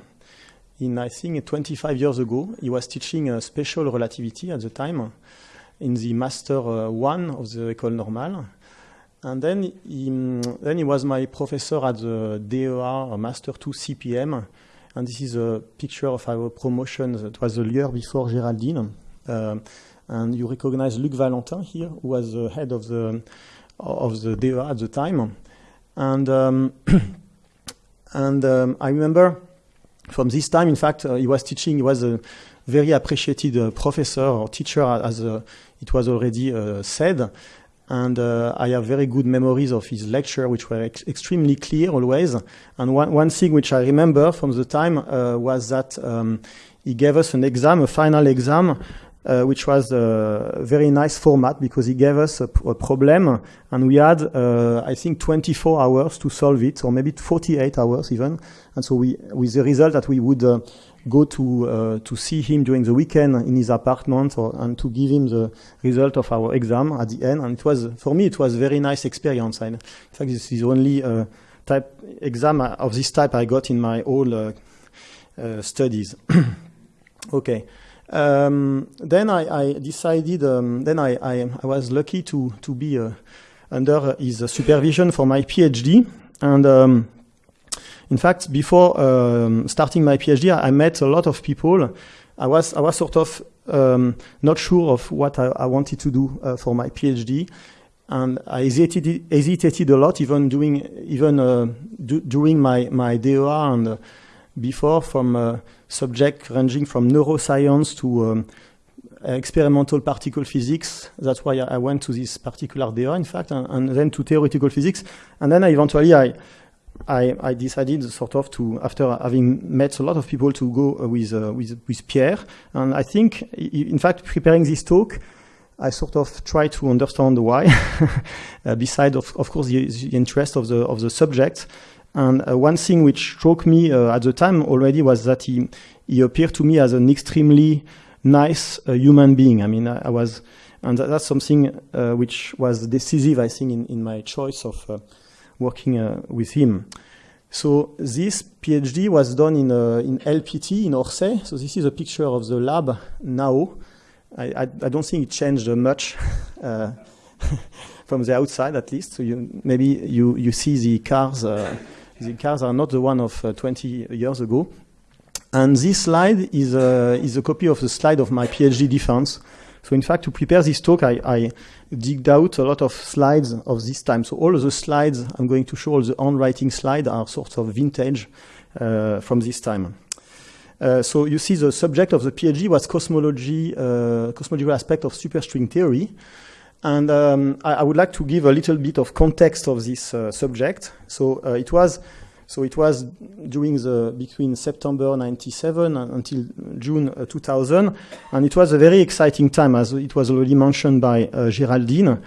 In I think 25 years ago, he was teaching uh, special relativity at the time, in the Master uh, 1 of the École Normale. And then he, then he was my professor at the DEA Master 2 CPM. And this is a picture of our promotion. It was the year before Géraldine. Uh, and you recognize Luc Valentin here, who was the head of the of the DEA at the time. And um, <clears throat> and um, I remember from this time, in fact, uh, he was teaching. He was a very appreciated uh, professor or teacher, as uh, it was already uh, said. And I have very good memories of his lecture, which were ex extremely clear always. And one, one thing which I remember from the time was that um, he gave us an exam, a final exam, uh, which was a very nice format because he gave us a, a problem and we had, uh, I think, 24 hours to solve it, or maybe 48 hours even. And so we, with the result that we would uh, go to uh, to see him during the weekend in his apartment or, and to give him the result of our exam at the end. And it was for me it was a very nice experience. In fact, this is only uh, type exam of this type I got in my whole uh, uh studies. <coughs> okay. Um, then I, I decided. Um, then I, I, I, was lucky to to be uh, under his supervision for my PhD, and um, in fact, before um, starting my PhD, I, met a lot of people. I was I was sort of um, not sure of what I, I wanted to do uh, for my PhD, and I hesitated, hesitated a lot, even doing even uh, do, during my my DEA and uh, before from uh, subject ranging from neuroscience to um, experimental particle physics. That's why I, went to this particular DEA, in fact, and, and, then to theoretical physics, and then I eventually I I, I, decided sort of to, after having met a lot of people, to go uh, with, uh, with, with Pierre. And I think, in fact, preparing this talk, I sort of try to understand why, <laughs> uh, beside of, of course the, the, interest of the of the subject. And uh, one thing which struck me uh, at the time already was that he he appeared to me as an extremely nice uh, human being. I mean, I, I was, and that, that's something which was decisive, I think, in, in my choice of working uh, with him. So this PhD was done in, uh, in LPT in Orsay. So this is a picture of the lab now. I, I, I don't think it changed much <laughs> uh, <laughs> from the outside, at least. So you, maybe you, you see the cars. The cars are not the one of uh, 20 years ago. And this slide is a, is a copy of the slide of my PhD defense. So in fact, to prepare this talk, I, I digged out a lot of slides of this time. So all the slides I'm going to show, all the handwriting slides are sort of vintage uh, from this time. Uh, so you see the subject of the PhD was cosmology, uh, cosmological aspect of superstring theory. And um, I, I, would like to give a little bit of context of this uh, subject. So uh, it was so it was during the between September 97 until June uh, 2000, and it was a very exciting time, as it was already mentioned by uh, Géraldine.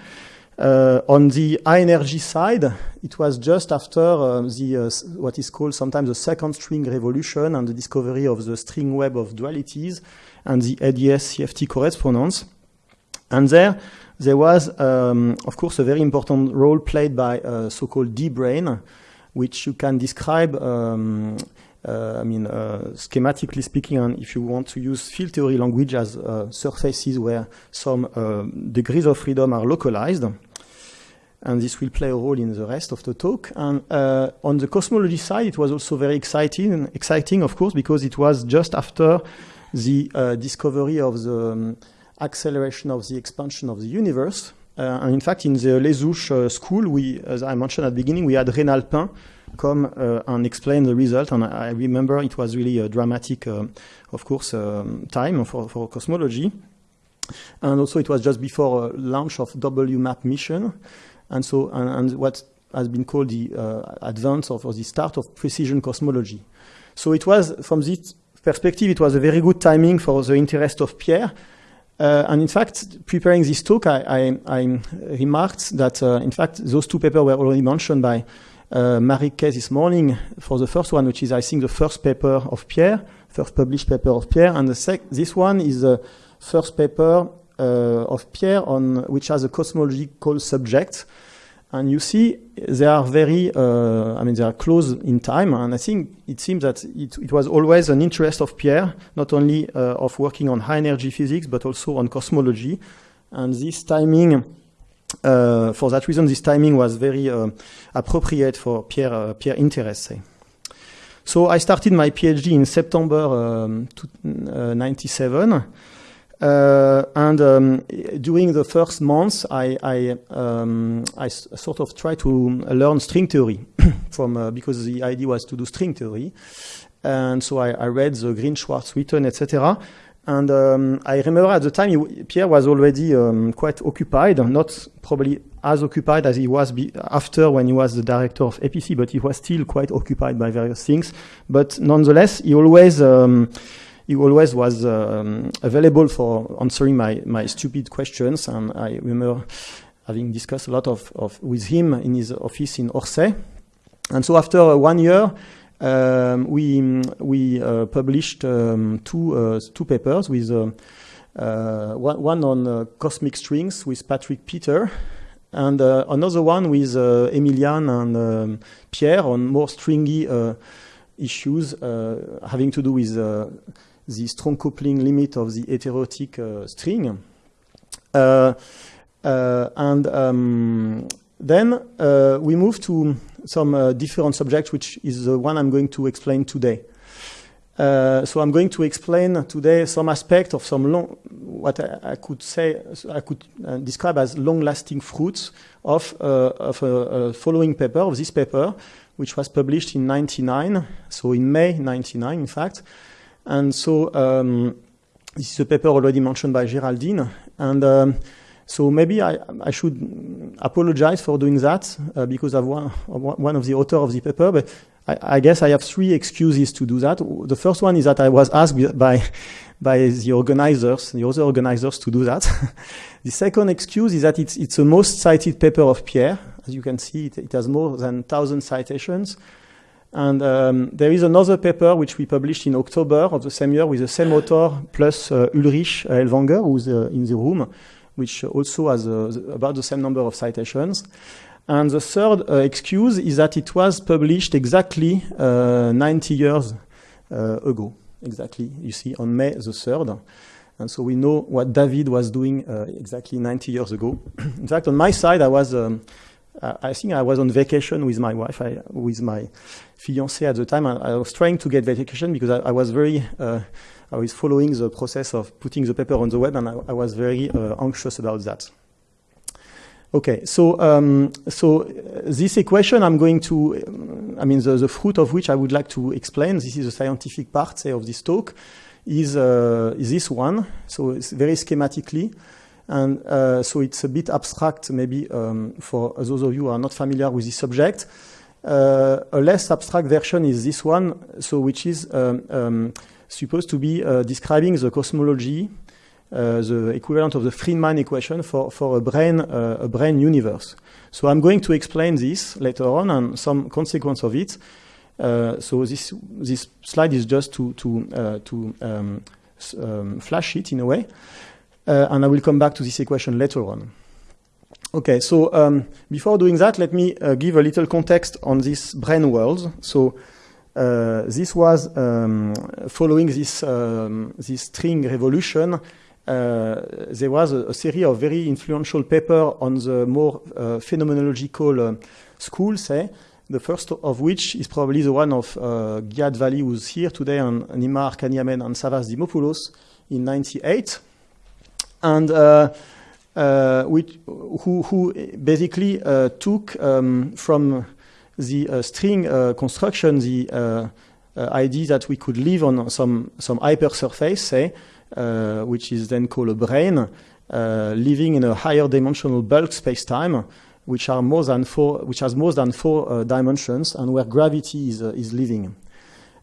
Uh, on the high energy side, it was just after uh, the uh, what is called sometimes the second string revolution and the discovery of the string web of dualities and the ADS CFT correspondence. And there, there was, um, of course, a very important role played by uh, so-called D-brane, which you can describe, um, uh, I mean, uh, schematically speaking, and if you want to use field theory language as uh, surfaces where some uh, degrees of freedom are localized. And this will play a role in the rest of the talk. And uh, on the cosmology side, it was also very exciting, exciting, of course, because it was just after the discovery of the um, acceleration of the expansion of the universe. Uh, and in fact, in the Les Houches uh, school, we, as I mentioned at the beginning, we had Reynald Pain come uh, and explain the result. And I, remember it was really a dramatic, of course, um, time for, for cosmology. And also, it was just before launch of WMAP mission. And so, and, and what has been called the uh, advance of or the start of precision cosmology. So it was, from this perspective, it was a very good timing for the interest of Pierre. Uh, and in fact, preparing this talk, I, I, I remarked that, uh, in fact, those two papers were already mentioned by uh, Marie Kay this morning for the first one, which is, I think, the first paper of Pierre, first published paper of Pierre. And the sec- this one is the first paper uh, of Pierre on which has a cosmological subject. And you see, they are very, uh, I mean, they are close in time. And I think it seems that it, it was always an interest of Pierre, not only uh, of working on high energy physics, but also on cosmology. And this timing, uh, for that reason, this timing was very uh, appropriate for Pierre, uh, Pierre interest. Say. So I started my PhD in September um, 97. Uh, and um, during the first months, I, I, um, sort of tried to learn string theory <coughs> from uh, because the idea was to do string theory, and so I, I read the Green, Schwarz, Witten, etc. And um, I remember at the time he, Pierre was already um, quite occupied, not probably as occupied as he was after when he was the director of APC, but he was still quite occupied by various things. But nonetheless, he always um, he always was um, available for answering my, my stupid questions. And I remember having discussed a lot of, of with him in his office in Orsay. And so after one year, um, we we uh, published um, two uh, two papers with uh, uh one, one on uh, cosmic strings with Patrick Peter, and another one with Emilian and um, Pierre on more stringy issues having to do with the strong coupling limit of the heterotic uh, string. Uh, uh, and um, then we move to some different subjects, which is the one I'm going to explain today. Uh, so I'm going to explain today some aspect of some long, what I, I could say, I could uh, describe as long-lasting fruits of, uh, of a, a, following paper, of this paper, which was published in 99, so in May 99, in fact, and so um, this is a paper already mentioned by Geraldine. And um, so maybe I, I, should apologize for doing that uh, because I'm one, one of the author of the paper. But I, I, guess I have three excuses to do that. The first one is that I was asked <laughs> by by the organizers, the other organizers, to do that. <laughs> the second excuse is that it's it's the most cited paper of Pierre. As you can see, it, it has more than thousand citations. And um, there is another paper which we published in October of the same year with the same author plus uh, Ulrich Ellwanger, who's uh, in the room, which also has uh, about the same number of citations. And the third uh, excuse is that it was published exactly uh, 90 years uh, ago. Exactly, you see, on May the 3rd. And so we know what David was doing exactly 90 years ago. <clears throat> in fact, on my side, I was. Um, I think I was on vacation with my wife, I, with my fiancée at the time. I, I, was trying to get vacation because I, I was very, uh, I was following the process of putting the paper on the web, and I, was very uh, anxious about that. Okay, so um, so this equation I'm going to, I mean, the, the, fruit of which I would like to explain. This is the scientific part, say, of this talk. Is, uh, is this one? So it's very schematically. And uh, so it's a bit abstract, maybe, um, for those of you who are not familiar with this subject. Uh, a less abstract version is this one, so which is um, um, supposed to be uh, describing the cosmology, uh, the equivalent of the Friedmann equation for, for a brane, uh, a brane universe. So I'm going to explain this later on and some consequence of it. Uh, so this this slide is just to to to um, um, flash it in a way. Uh, and I will come back to this equation later on. Okay, so um, before doing that, let me uh, give a little context on this brane world. So uh, this was um, following this, um, this string revolution. Uh, there was a, a, series of very influential papers on the more uh, phenomenological uh, school, say, the first of which is probably the one of uh, Gia Dvali, who's here today, and Nima Arkani-Hamed and Savas Dimopoulos in 98. And uh, uh, which, who, who basically uh, took um, from the uh, string uh, construction the uh, idea that we could live on some, some hypersurface, say, which is then called a brane, living in a higher dimensional bulk space-time, which are more than four, which has more than four dimensions, and where gravity is, is living.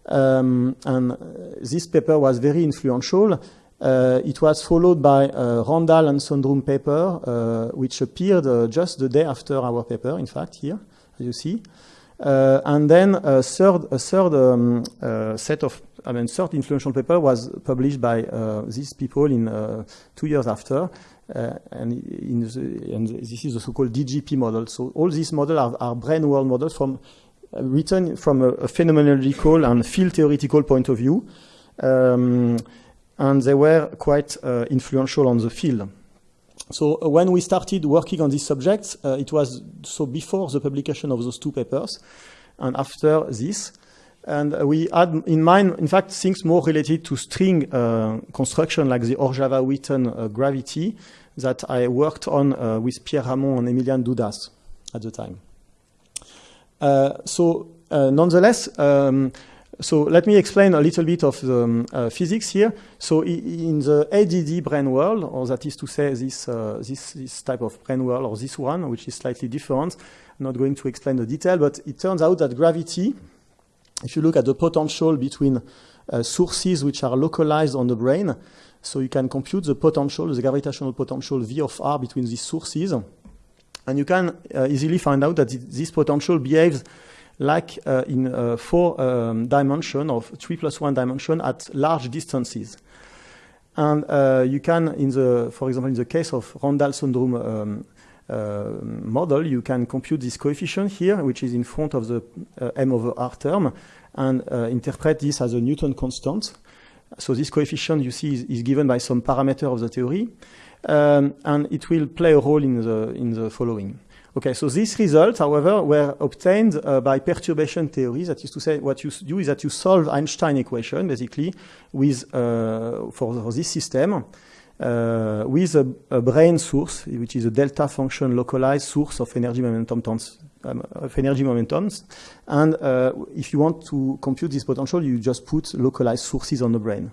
Um, and this paper was very influential. Uh, it was followed by a Randall and Sundrum paper, uh, which appeared uh, just the day after our paper, in fact, here, as you see. and then a third, a third um, set of, I mean, third influential paper was published by these people in two years after. Uh, and, the, and, this is the so-called DGP model. So all these models are, are brane world models from uh, written from a, a, phenomenological and field theoretical point of view. Um, and they were quite uh, influential on the field. So uh, when we started working on these subjects, uh, it was so before the publication of those two papers and after this. And we had in mind, in fact, things more related to string uh, construction like the Horava-Witten uh, gravity that I worked on uh, with Pierre Ramon and Emilian Dudas at the time. so nonetheless, um, so let me explain a little bit of the um, uh, physics here. So in the ADD brane world, or that is to say this, uh, this, this, type of brane world, or this one, which is slightly different, I'm not going to explain the detail, but it turns out that gravity, if you look at the potential between uh, sources which are localized on the brane, so you can compute the potential, the gravitational potential V of R between these sources, and you can uh, easily find out that this potential behaves like uh, in uh, four um, dimension of three plus one dimension at large distances. And uh, you can, in the, for example, in the case of Randall-Sundrum um, uh, model, you can compute this coefficient here, which is in front of the uh, m over r term, and uh, interpret this as a Newton constant. So this coefficient, you see, is, is given by some parameter of the theory, um, and it will play a role in the, in the following. Okay, so these results, however, were obtained uh, by perturbation theory. That is to say, what you do is that you solve Einstein equation, basically, with uh, for, for, this system, uh, with a, a, brane source, which is a delta function localized source of energy momentum tons, um, of energy momentums. And uh, if you want to compute this potential, you just put localized sources on the brane.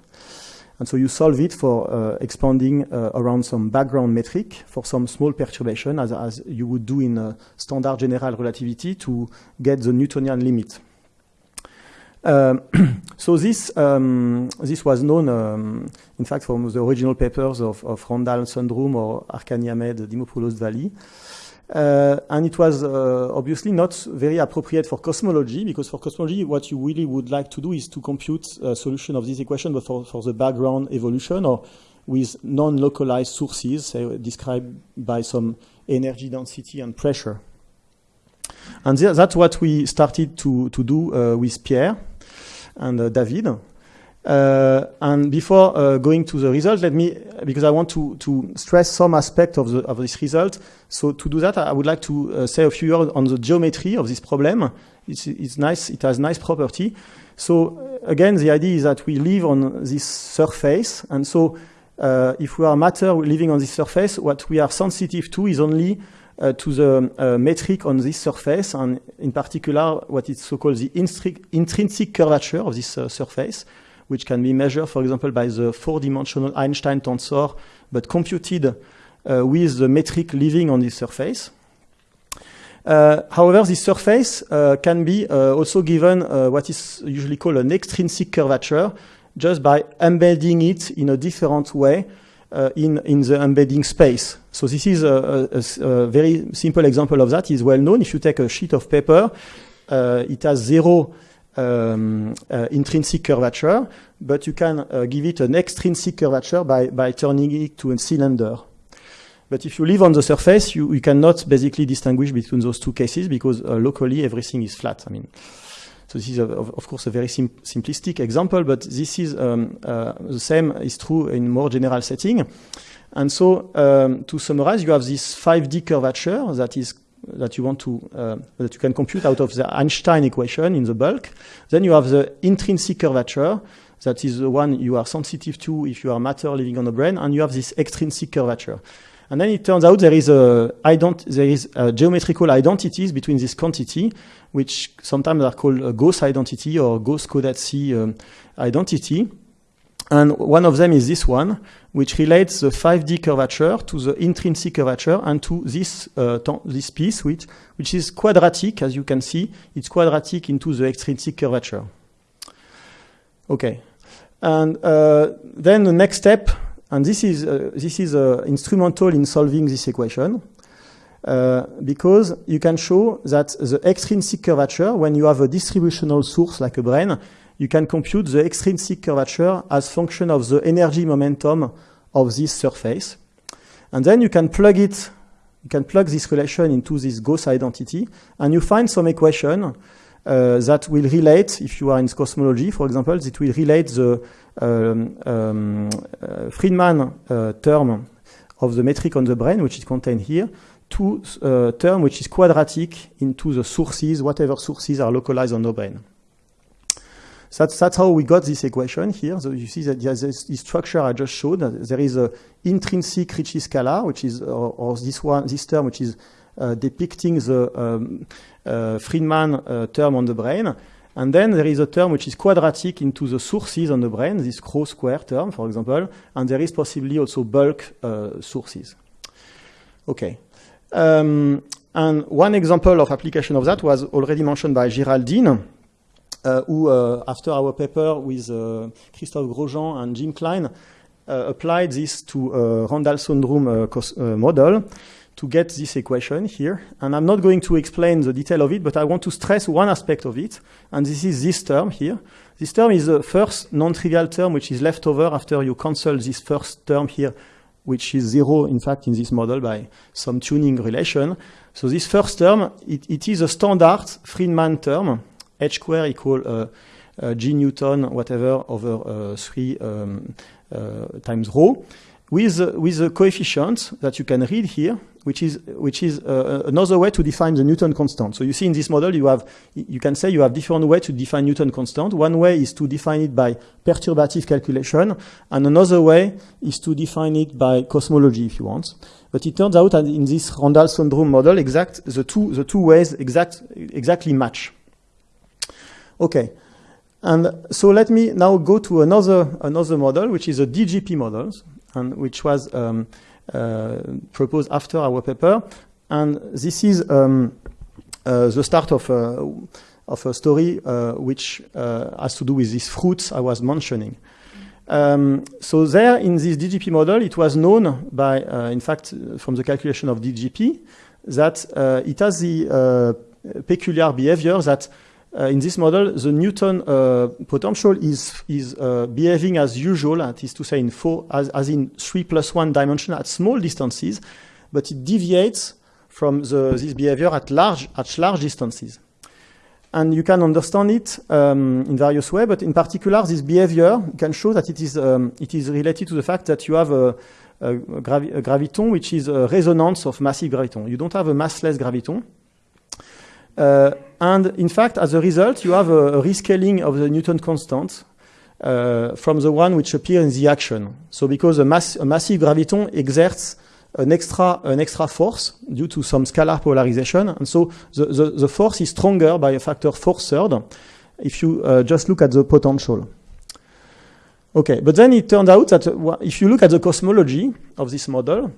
And so you solve it for uh, expanding uh, around some background metric for some small perturbation, as, as you would do in standard general relativity to get the Newtonian limit. Um, <clears throat> so this um, this was known, um, in fact, from the original papers of, of Randall Sundrum or Arkani-Hamed, Dimopoulos Dvali. Uh, and it was uh, obviously not very appropriate for cosmology because for cosmology, what you really would like to do is to compute a solution of this equation, but for, for the background evolution or with non-localized sources say, described by some energy density and pressure. And th that's what we started to, to do uh, with Pierre and uh, David. Uh, and before uh, going to the result, let me, because I want to, to stress some aspect of, the, of this result. So to do that, I would like to uh, say a few words on the geometry of this problem. It's, it's nice, it has nice property. So again, the idea is that we live on this surface. And so uh, if we are matter living on this surface, what we are sensitive to is only uh, to the uh, metric on this surface, and in particular, what is so-called the intrinsic curvature of this surface which can be measured, for example, by the four-dimensional Einstein tensor, but computed uh, with the metric living on this surface. Uh, however, this surface uh, can be uh, also given uh, what is usually called an extrinsic curvature, just by embedding it in a different way uh, in, in the embedding space. So this is a, a, a, very simple example of that, is well known. If you take a sheet of paper, it has zero um, uh, intrinsic curvature, but you can uh, give it an extrinsic curvature by, by turning it to a cylinder. But if you live on the surface, you, you cannot basically distinguish between those two cases because uh, locally everything is flat. I mean, so this is, a, of, course, a very sim simplistic example, but this is um, uh, the same is true in more general setting. And so, um, to summarize, you have this 5D curvature that is that you want to uh, that you can compute out of the Einstein equation in the bulk. Then you have the intrinsic curvature that is the one you are sensitive to if you are matter living on the brane, and you have this extrinsic curvature. And then it turns out there is a there is a geometrical identities between this quantity, which sometimes are called a Gauss identity or Gauss-Codazzi um, identity. And one of them is this one, which relates the 5D curvature to the intrinsic curvature and to this, uh, this piece, which, which is quadratic, as you can see. It's quadratic into the extrinsic curvature. Okay. And uh, then the next step, and this is, uh, this is uh, instrumental in solving this equation, uh, because you can show that the extrinsic curvature, when you have a distributional source like a brane, you can compute the extrinsic curvature as function of the energy momentum of this surface. And then you can plug it, you can plug this relation into this Gauss identity, and you find some equation uh, that will relate, if you are in cosmology, for example, it will relate the um, um, uh, Friedmann uh, term of the metric on the brane, which is contained here, to a term which is quadratic into the sources, whatever sources are localized on the brane. So that's, that's how we got this equation here. So you see that there's this, this structure I just showed. There is a intrinsic Ricci scalar, which is, or, or this one, this term, which is uh, depicting the um, uh, Friedmann uh, term on the brane. And then there is a term which is quadratic into the sources on the brane, this Rho square term, for example. And there is possibly also bulk uh, sources. Okay. Um, and one example of application of that was already mentioned by Geraldine, Uh, who, uh, after our paper with uh, Christophe Grojean and Jim Cline, uh, applied this to uh, a Randall-Sundrum model to get this equation here. And I'm not going to explain the detail of it, but I want to stress one aspect of it, and this is this term here. This term is the first non-trivial term which is left over after you cancel this first term here, which is zero, in fact, in this model by some tuning relation. So this first term, it, it is a standard Friedmann term, h square equal uh, uh, g newton whatever over uh, 3 um, times rho with with a coefficient that you can read here which is which is uh, another way to define the Newton constant. So you see in this model you have you can say you have different way to define Newton constant. One way is to define it by perturbative calculation, and another way is to define it by cosmology if you want. But it turns out that in this Randall-Sundrum model, exact the two the two ways exact exactly match. Okay. And so let me now go to another, another model, which is a DGP model, and which was um, uh, proposed after our paper. And this is um, uh, the start of a, of a story uh, which uh, has to do with these fruits I was mentioning. Um, so there, in this DGP model, it was known by, uh, in fact, from the calculation of DGP, that uh, it has the peculiar behavior that uh, in this model, the Newton uh, potential is, is uh, behaving as usual, that is to say in four, as, as in three plus one dimension at small distances, but it deviates from the, this behavior at large, at large distances. And you can understand it um, in various ways, but in particular, this behavior can show that it is, um, it is related to the fact that you have a, a, gravi a graviton which is a resonance of massive graviton. You don't have a massless graviton. Uh, and in fact, as a result, you have a, a rescaling of the Newton constant uh, from the one which appears in the action. So because a, mass, a, massive graviton exerts an extra, an extra force due to some scalar polarization, and so the, the, the force is stronger by a factor four third if you uh, just look at the potential. Okay, but then it turned out that uh, if you look at the cosmology of this model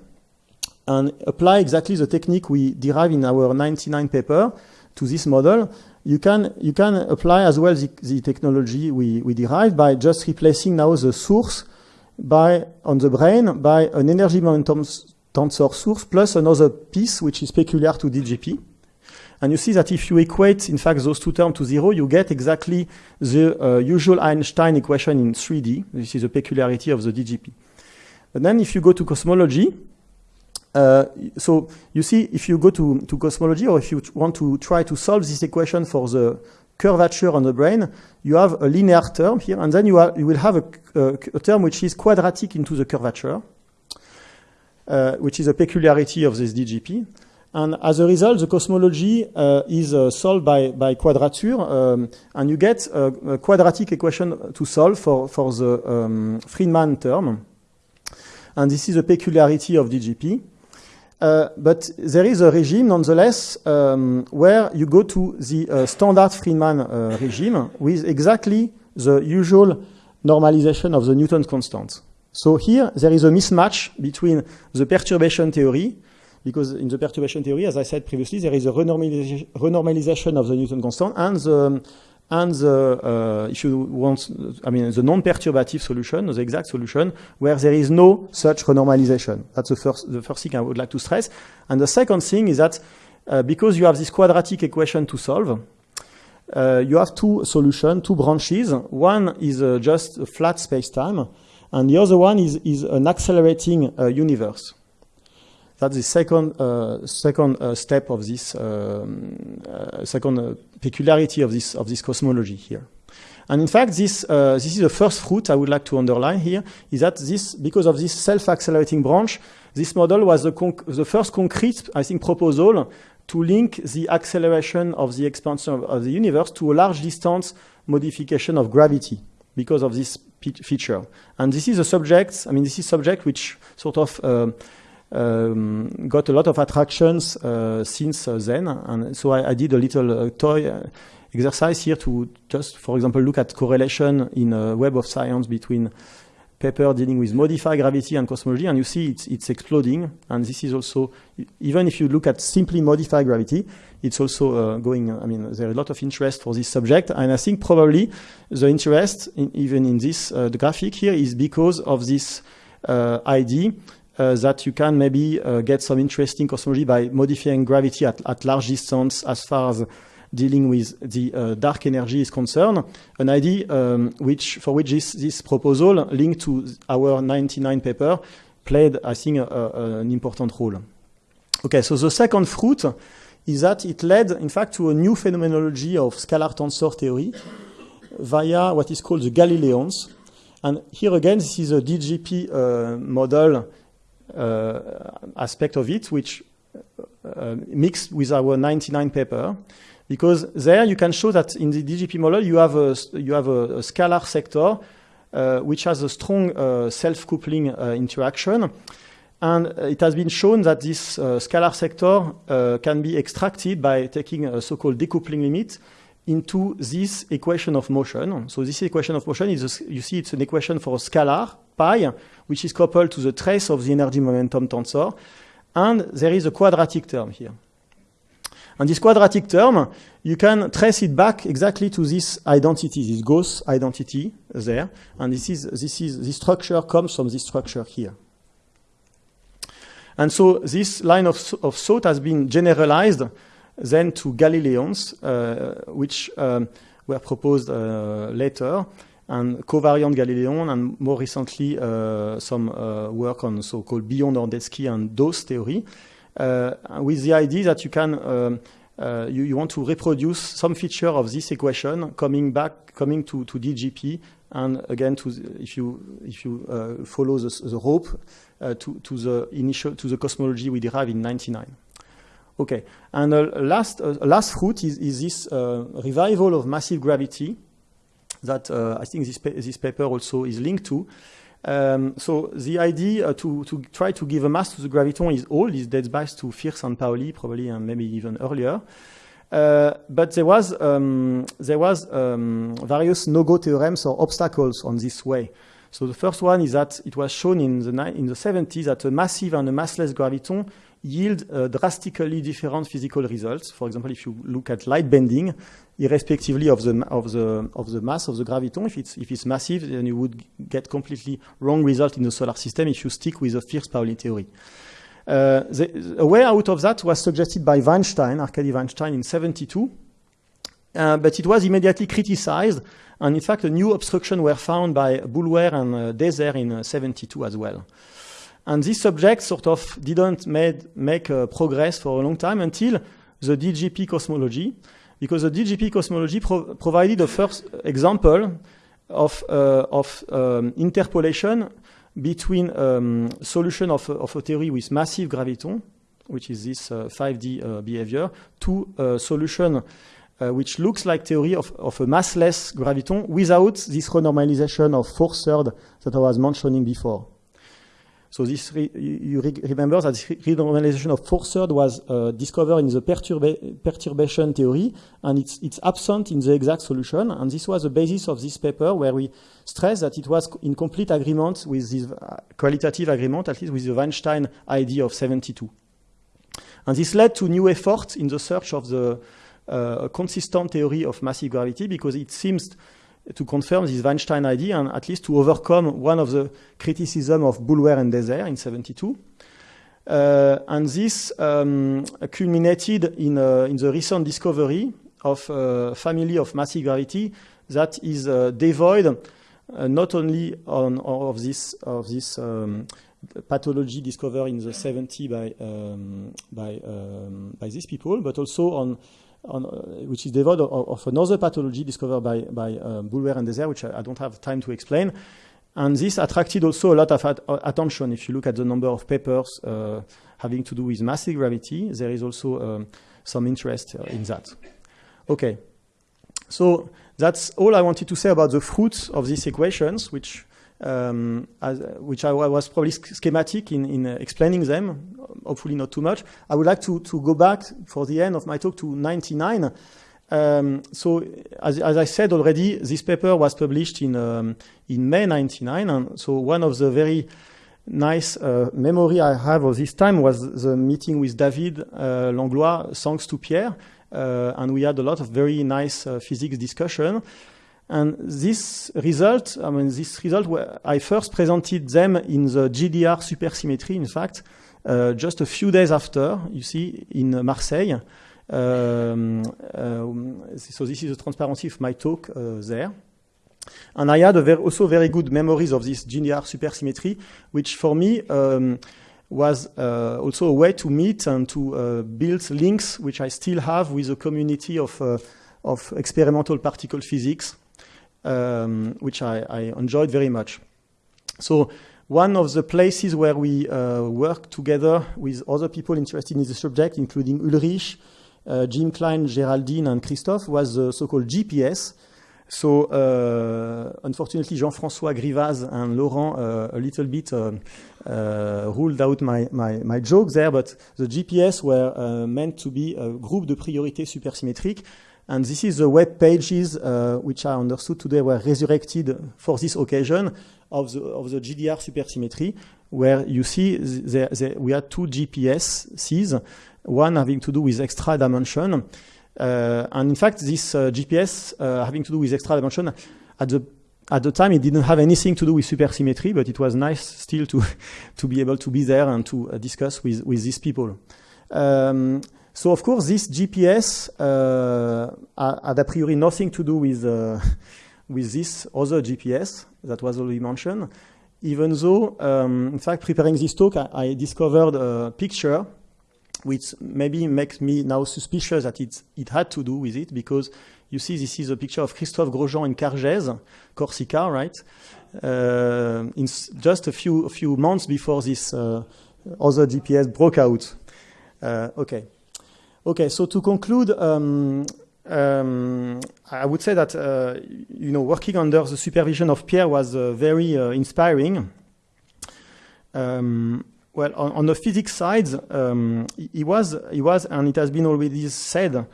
and apply exactly the technique we derive in our 99 paper, to this model, you can, you can apply as well the, the technology we, we derived by just replacing now the source by, on the brane by an energy momentum tensor source plus another piece which is peculiar to DGP. And you see that if you equate, in fact, those two terms to zero, you get exactly the uh, usual Einstein equation in 3D. This is a peculiarity of the DGP. But then if you go to cosmology, uh, so you see, if you go to, to cosmology, or if you want to try to solve this equation for the curvature on the brane, you have a linear term here, and then you, are, you will have a, a, a, term which is quadratic into the curvature, uh, which is a peculiarity of this DGP. And as a result, the cosmology uh, is uh, solved by, by quadrature, um, and you get a, a, quadratic equation to solve for, for the um, Friedmann term. And this is a peculiarity of DGP. Uh, but there is a regime, nonetheless, um, where you go to the uh, standard Friedmann uh, regime with exactly the usual normalization of the Newton constant. So here, there is a mismatch between the perturbation theory, because in the perturbation theory, as I said previously, there is a renormalization, renormalization of the Newton constant and the and the, uh, if you want, I mean, the non-perturbative solution, the exact solution, where there is no such renormalization. That's the first, the first thing I would like to stress. And the second thing is that uh, because you have this quadratic equation to solve, uh, you have two solutions, two branches. One is uh, just a flat space-time, and the other one is, is an accelerating uh, universe. That's the second, uh, second step of this, um, second peculiarity of this, of this cosmology here. And in fact, this, uh, this is the first fruit I would like to underline here, is that this, because of this self-accelerating branch, this model was the, the first concrete, I think, proposal to link the acceleration of the expansion of, of the universe to a large distance modification of gravity because of this feature. And this is a subject, I mean, this is subject which sort of uh, um, got a lot of attractions uh, since uh, then. And so I, I, did a little uh, toy exercise here to just, for example, look at correlation in a web of science between paper dealing with modified gravity and cosmology, and you see it's, it's exploding. And this is also, even if you look at simply modified gravity, it's also uh, going, I mean, there's a lot of interest for this subject. And I think probably the interest, in, even in this uh, graphic here, is because of this uh, idea uh, that you can maybe uh, get some interesting cosmology by modifying gravity at, at large distance as far as dealing with the uh, dark energy is concerned, an idea um, which, for which this, this proposal linked to our 99 paper played, I think, a, a, an important role. Okay, so the second fruit is that it led, in fact, to a new phenomenology of scalar tensor theory via what is called the Galileons. And here again, this is a DGP uh, model aspect of it, which uh, mixed with our 99 paper, because there you can show that in the DGP model you have a, you have a, a scalar sector uh, which has a strong uh, self-coupling uh, interaction. And it has been shown that this uh, scalar sector can be extracted by taking a so-called decoupling limit into this equation of motion. So this equation of motion is, a, you see it's an equation for a scalar, pi, which is coupled to the trace of the energy momentum tensor. And there is a quadratic term here. And this quadratic term, you can trace it back exactly to this identity, this Gauss identity there. And this is, this is, this structure comes from this structure here. And so this line of, of thought has been generalized then to Galileons, uh, which um, were proposed uh, later, and covariant Galileon, and more recently uh, some work on so-called beyond Horndeski and DHOST theory, with the idea that you can um, uh, you, you, want to reproduce some feature of this equation coming back, coming to, to DGP, and again, to the, if you if you uh, follow the, the rope uh, to to the initial to the cosmology we derived in '99. Okay, and uh, last uh, last fruit is, is this uh, revival of massive gravity that uh, I think this pa this paper also is linked to. Um, so the idea uh, to, to try to give a mass to the graviton is old. It dates back to Fierz and Pauli, probably, and maybe even earlier. Uh, but there was um, there was um, various no-go theorems or obstacles on this way. So the first one is that it was shown in the in the 70s that a massive and a massless graviton yield uh, drastically different physical results. For example, if you look at light bending, irrespectively of the of the of the mass of the graviton, if it's if it's massive, then you would get completely wrong result in the solar system if you stick with the Fierz-Pauli theory. Uh, the, a way out of that was suggested by Vainshtein, Arkady Vainshtein, in 72, uh, but it was immediately criticized, and in fact, a new obstruction were found by Boulware and uh, Deser in uh, 72 as well. And this subject sort of didn't made, make uh, progress for a long time until the DGP cosmology, because the DGP cosmology pro provided the first example of, uh, of um, interpolation between um, solution of, of, a theory with massive graviton, which is this uh, 5D uh, behavior, to a solution uh, which looks like theory of, of, a massless graviton without this renormalization of four thirds that I was mentioning before. So this re- you re- remember that renormalization of four-thirds was uh, discovered in the perturba- perturbation theory, and it's, it's absent in the exact solution. And this was the basis of this paper, where we stress that it was in complete agreement with this uh, qualitative agreement, at least with the Vainshtein ID of 72. And this led to new efforts in the search of the uh, consistent theory of massive gravity, because it seems to confirm this Vainshtein idea and at least to overcome one of the criticism of Boulware and Deser in 72. Uh, and this um, culminated in, uh, in the recent discovery of a family of massive gravity that is uh, devoid uh, not only on, of this, of this um, pathology discovered in the 70 by, um, by, um, by these people, but also on on, uh, which is devoid of, of, another pathology discovered by, by um, and Deser, which I, I, don't have time to explain. And this attracted also a lot of at attention. If you look at the number of papers uh, having to do with massive gravity, there is also um, some interest uh, in that. Okay, so that's all I wanted to say about the fruits of these equations, which um, as, which I was probably schematic in, in uh, explaining them, hopefully not too much. I would like to, to go back for the end of my talk to 99. Um, so, as, as, I said already, this paper was published in, um, in May 99. And so one of the very nice uh, memory I have of this time was the meeting with David uh, Langlois, thanks to Pierre. Uh, and we had a lot of very nice uh, physics discussion. And this result, I mean, this result, I first presented them in the GDR supersymmetry, in fact, uh, just a few days after, you see, in Marseille. Um, uh, so this is the transparency of my talk uh, there. And I had very, also very good memories of this GDR supersymmetry, which for me um, was uh, also a way to meet and to uh, build links, which I still have with the community of, uh, of experimental particle physics um, which I, I, enjoyed very much. So one of the places where we uh, work together with other people interested in the subject, including Ulrich, uh, Jim Cline, Geraldine, and Christophe, was the so-called GPS. So uh, unfortunately, Jean-François Grivaz and Laurent uh, a little bit uh, uh, ruled out my, my, my, joke there, but the GPS were meant to be a group de priorité supersymétrique and this is the web pages uh, which I understood today were resurrected for this occasion of the, of the GDR supersymmetry, where you see we had two GPSs, one having to do with extra dimension. Uh, and in fact, this uh, GPS uh, having to do with extra dimension, at the at the time, it didn't have anything to do with supersymmetry, but it was nice still to <laughs> to be able to be there and to uh, discuss with with these people. Um, so of course, this GPS uh, had a priori nothing to do with, uh, <laughs> with this other GPS that was already mentioned, even though, um, in fact, preparing this talk, I, I, discovered a picture which maybe makes me now suspicious that it, it had to do with it, because you see this is a picture of Christophe Grojean in Cargèse, Corsica, right? Uh, in just a few, a few months before this uh, other GPS broke out. Uh, okay. Okay, so to conclude, um, um, I would say that uh, you know working under the supervision of Pierre was uh, very uh, inspiring. Um, well, on, on, the physics side, um, he was he was, and it has been already said,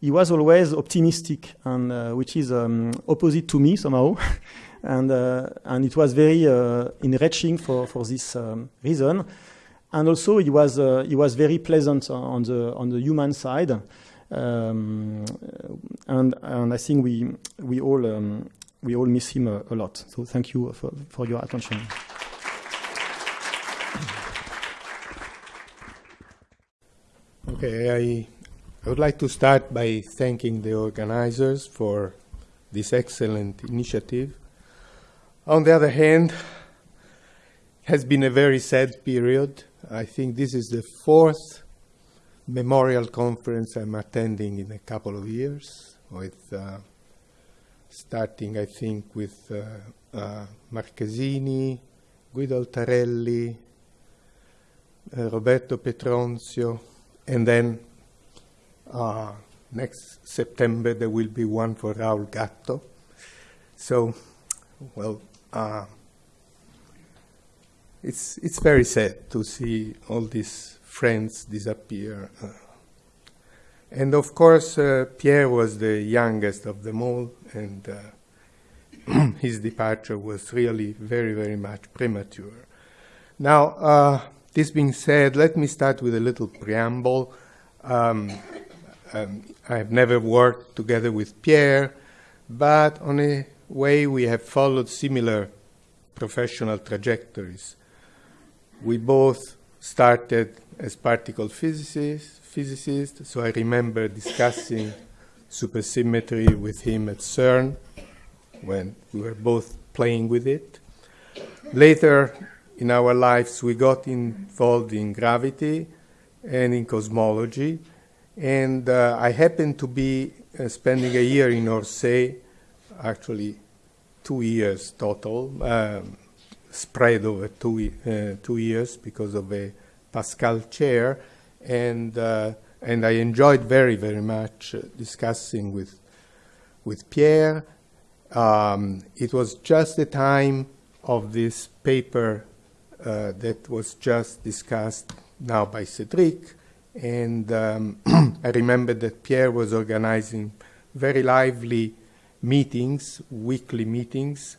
he was always optimistic, and uh, which is um, opposite to me somehow, <laughs> and uh, and it was very uh, enriching for for this um, reason and also he was uh, he was very pleasant on the on the human side, um, and and I think we we all um, we all miss him a, a, lot. So thank you for, for your attention. Okay, I I would like to start by thanking the organizers for this excellent initiative. On the other hand, it has been a very sad period I think this is the fourth memorial conference I'm attending in a couple of years, with uh, starting, I think, with uh, uh, Marchesini, Guido Altarelli, uh, Roberto Petronzio, and then uh, next September there will be one for Raoul Gatto. So, well, uh, it's, it's very sad to see all these friends disappear. Uh, and of course, uh, Pierre was the youngest of them all, and uh, <clears throat> his departure was really very, very much premature. Now, uh, this being said, let me start with a little preamble. Um, um, I've never worked together with Pierre, but on a way we have followed similar professional trajectories. We both started as particle physicists, so I remember discussing supersymmetry with him at CERN when we were both playing with it. Later in our lives, we got involved in gravity and in cosmology, and uh, I happened to be uh, spending a year in Orsay, actually two years total, um, spread over two, uh, two years because of a Pascal chair, and uh, and I enjoyed very very much uh, discussing with with Pierre. Um, it was just the time of this paper uh, that was just discussed now by Cedric, and um, <clears throat> I remember that Pierre was organizing very lively meetings, weekly meetings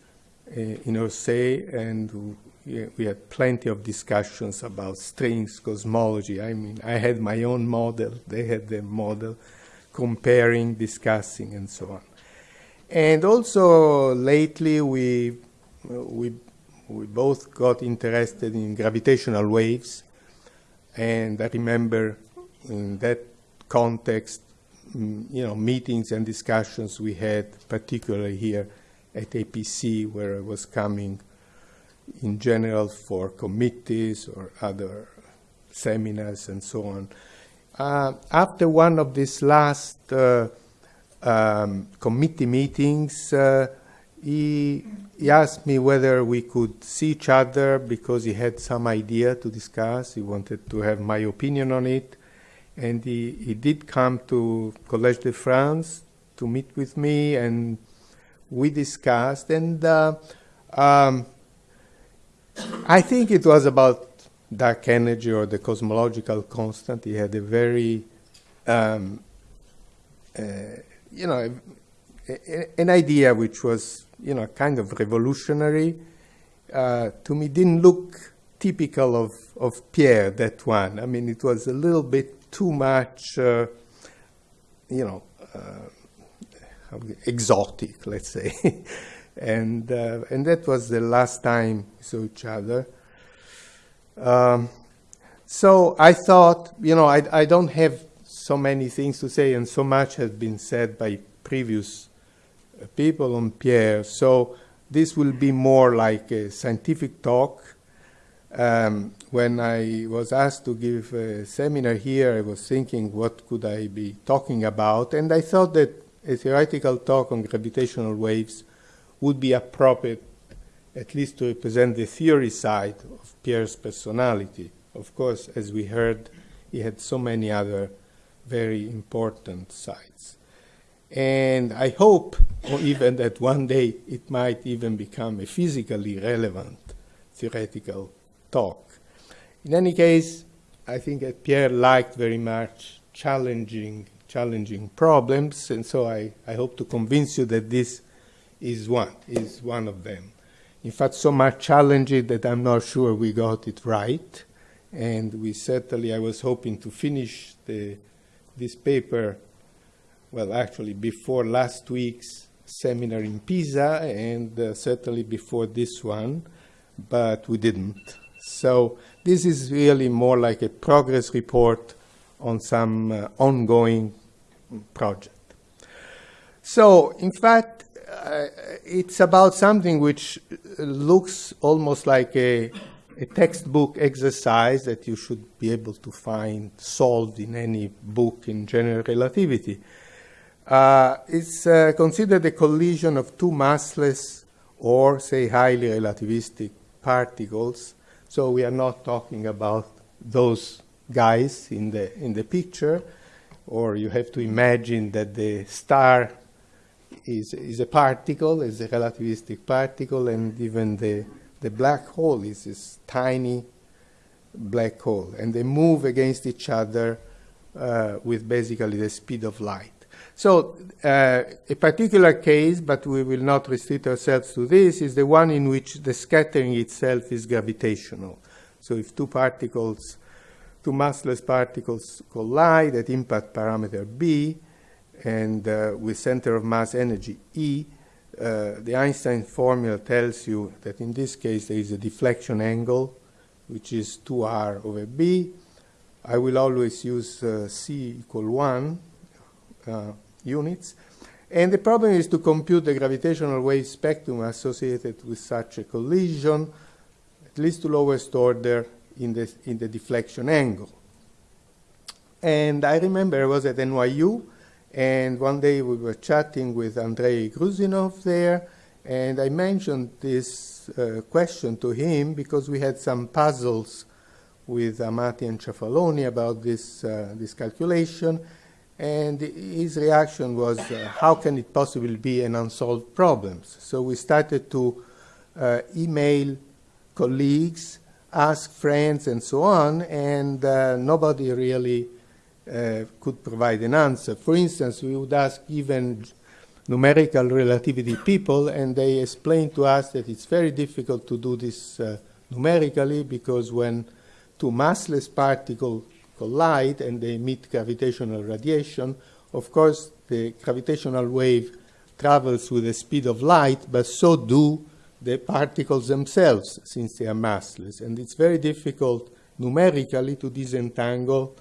in Orsay, and we had plenty of discussions about strings cosmology. I mean, I had my own model, they had their model, comparing, discussing, and so on. And also lately, we we we both got interested in gravitational waves, and I remember in that context, mm, you know, meetings and discussions we had, particularly here at APC, where I was coming in general for committees or other seminars and so on. Uh, after one of these last uh, um, committee meetings, uh, he, he, asked me whether we could see each other because he had some idea to discuss. He wanted to have my opinion on it. And he, he did come to Collège de France to meet with me, and we discussed. And uh, um, I think it was about dark energy or the cosmological constant. He had a very, um, uh, you know, a, a, an idea which was, you know, kind of revolutionary. Uh, to me, didn't look typical of, of Pierre, that one. I mean, it was a little bit too much, uh, you know, uh, exotic, let's say. <laughs> and uh, and that was the last time we saw each other. Um, so I thought, you know, I, I don't have so many things to say, and so much has been said by previous uh, people on Pierre. So this will be more like a scientific talk. Um, when I was asked to give a seminar here, I was thinking, what could I be talking about? And I thought that a theoretical talk on gravitational waves would be appropriate at least to represent the theory side of Pierre's personality. Of course, as we heard, he had so many other very important sides. And I hope or even that one day it might even become a physically relevant theoretical talk. In any case, I think that Pierre liked very much challenging, challenging problems, and so I, I hope to convince you that this is one, is one of them. In fact, so much challenging that I'm not sure we got it right. And we certainly, I was hoping to finish the, this paper, well, actually, before last week's seminar in Pisa, and uh, certainly before this one, but we didn't. So this is really more like a progress report on some uh, ongoing project. So, in fact, uh, it's about something which looks almost like a, a, textbook exercise that you should be able to find solved in any book in general relativity. Uh, it's uh, considered a collision of two massless or, say, highly relativistic particles. So we are not talking about those guys in the, in the picture, or you have to imagine that the star is, is a particle, is a relativistic particle, and even the the black hole is this tiny black hole, and they move against each other uh, with basically the speed of light. So uh, a particular case, but we will not restrict ourselves to this, is the one in which the scattering itself is gravitational. So if two particles, two massless particles collide at impact parameter b, and uh, with center of mass energy E, uh, the Einstein formula tells you that in this case there is a deflection angle, which is 2r over b. I will always use uh, c equal 1 uh, units. And the problem is to compute the gravitational wave spectrum associated with such a collision, at least to lowest order in the, in the deflection angle. And I remember I was at NYU, and one day we were chatting with Andrei Gruzinov there, and I mentioned this uh, question to him because we had some puzzles with Amati and Ciafaloni about this, uh, this calculation. And his reaction was, uh, how can it possibly be an unsolved problem? So we started to uh, email colleagues, ask friends, and so on, and uh, nobody really uh, could provide an answer. For instance, we would ask even numerical relativity people, and they explained to us that it's very difficult to do this uh, numerically because when two massless particles collide and they emit gravitational radiation, of course, the gravitational wave travels with the speed of light, but so do the particles themselves, since they are massless. And it's very difficult numerically to disentangle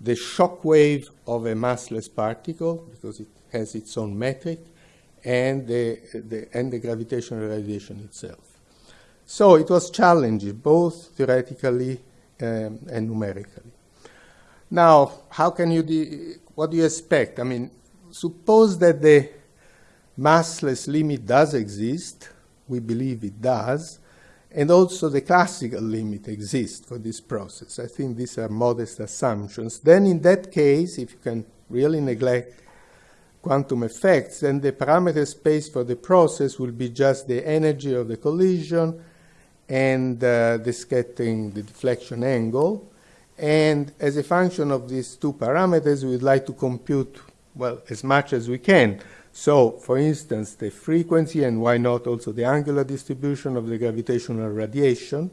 the shock wave of a massless particle, because it has its own metric, and the, the, and the gravitational radiation itself. So it was challenging, both theoretically um, and numerically. Now, how can you, what do you expect? I mean, suppose that the massless limit does exist, we believe it does, and also the classical limit exists for this process. I think these are modest assumptions. Then in that case, if you can really neglect quantum effects, then the parameter space for the process will be just the energy of the collision and uh, the scattering, the deflection angle. And as a function of these two parameters, we would like to compute, well, as much as we can. So, for instance, the frequency and why not also the angular distribution of the gravitational radiation.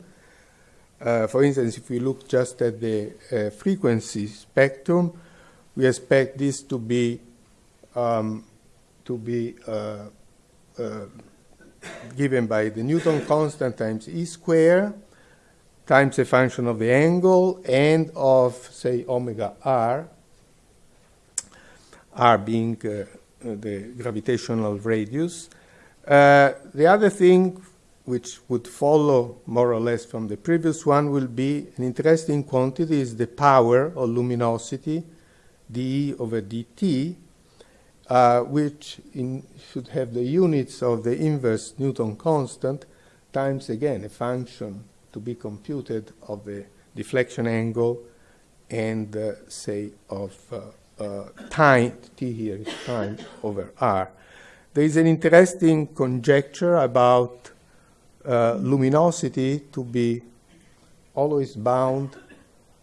Uh, for instance, if we look just at the uh, frequency spectrum, we expect this to be um, to be uh, uh, given by the Newton constant times e square times a function of the angle and of, say, omega r, r being uh, the gravitational radius. Uh, the other thing which would follow more or less from the previous one will be an interesting quantity is the power or luminosity, dE over dt, uh, which in, should have the units of the inverse Newton constant times again a function to be computed of the deflection angle and uh, say of uh, uh, time, t here is time over r. There is an interesting conjecture about uh, luminosity to be always bound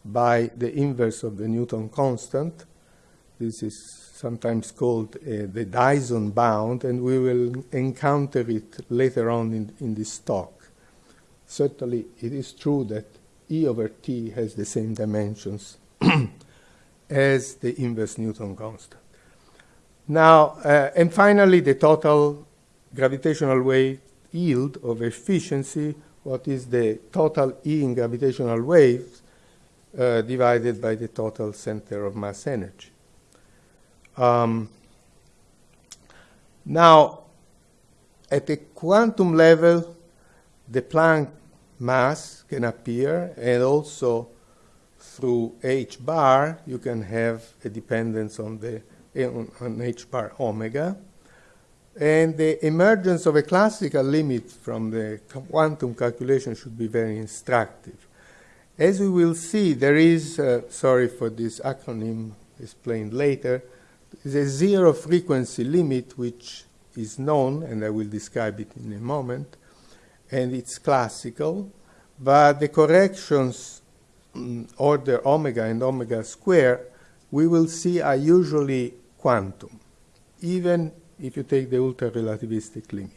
by the inverse of the Newton constant. This is sometimes called uh, the Dyson bound, and we will encounter it later on in, in this talk. Certainly, it is true that E over T has the same dimensions <clears throat> as the inverse Newton constant. Now, uh, and finally, the total gravitational wave yield of efficiency, what is the total E in gravitational waves uh, divided by the total center of mass energy. Um, now, at the quantum level, the Planck mass can appear, and also through h bar, you can have a dependence on the on, on h bar omega. And the emergence of a classical limit from the quantum calculation should be very instructive. As we will see, there is, uh, sorry for this acronym explained later, the zero frequency limit, which is known, and I will describe it in a moment, and it's classical, but the corrections order omega and omega square we will see are usually quantum, even if you take the ultra-relativistic limit.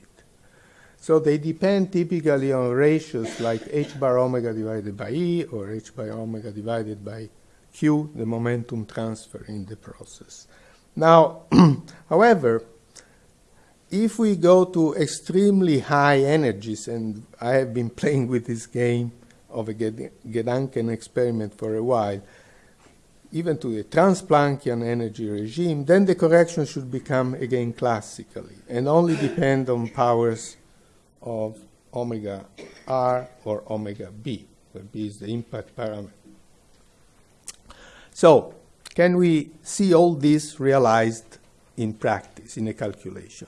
So they depend typically on ratios like h bar omega divided by E or h bar omega divided by Q, the momentum transfer in the process. Now, <clears throat> however, if we go to extremely high energies, and I have been <laughs> playing with this game of a Gedanken experiment for a while, even to the Transplanckian energy regime, then the correction should become again classically and only depend on powers of omega r or omega b, where b is the impact parameter. So, can we see all this realized in practice, in a calculation?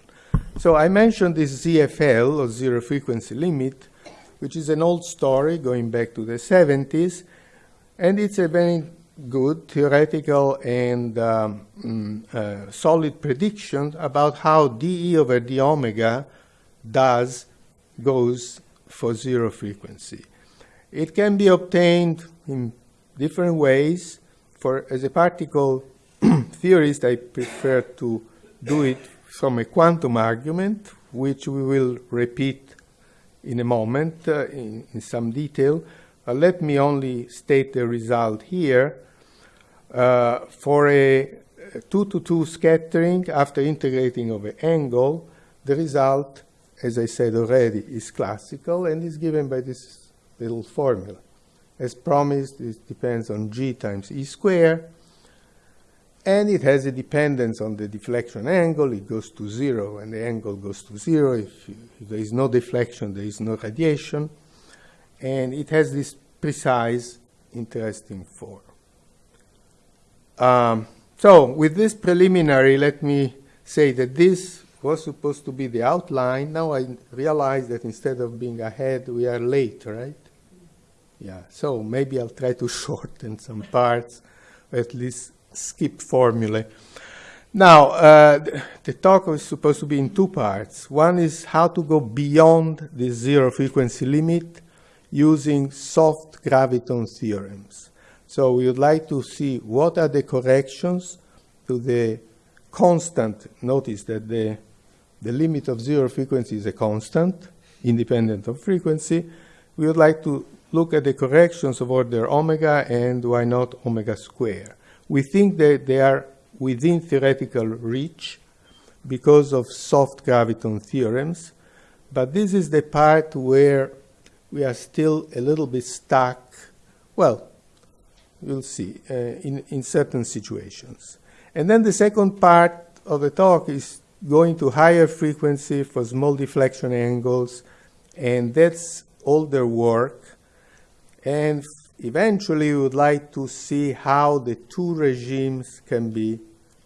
So I mentioned this ZFL, or zero frequency limit, which is an old story going back to the 70s, and it's a very good theoretical and um, mm, uh, solid prediction about how dE over d omega does goes for zero frequency. It can be obtained in different ways. For as a particle <clears throat> theorist, I prefer to do it from a quantum argument, which we will repeat in a moment uh, in, in, some detail. Uh, let me only state the result here. Uh, for a 2 to 2 scattering after integrating over angle, the result, as I said already, is classical and is given by this little formula. As promised, it depends on g times e squared and it has a dependence on the deflection angle. It goes to zero, and the angle goes to zero. If, if, there is no deflection, there is no radiation. And it has this precise, interesting form. Um, so with this preliminary, let me say that this was supposed to be the outline. Now I realize that instead of being ahead, we are late, right? Yeah, so maybe I'll try to <laughs> shorten some parts, at least skip formulae. Now, uh, the, talk is supposed to be in two parts. One is how to go beyond the zero frequency limit using soft graviton theorems. So we would like to see what are the corrections to the constant. Notice that the, the limit of zero frequency is a constant, independent of frequency. We would like to look at the corrections of order omega and why not omega square. We think that they are within theoretical reach because of soft graviton theorems, but this is the part where we are still a little bit stuck. Well, we'll see uh, in, in certain situations. And then the second part of the talk is going to higher frequency for small deflection angles, and that's all their work. And eventually we would like to see how the two regimes can be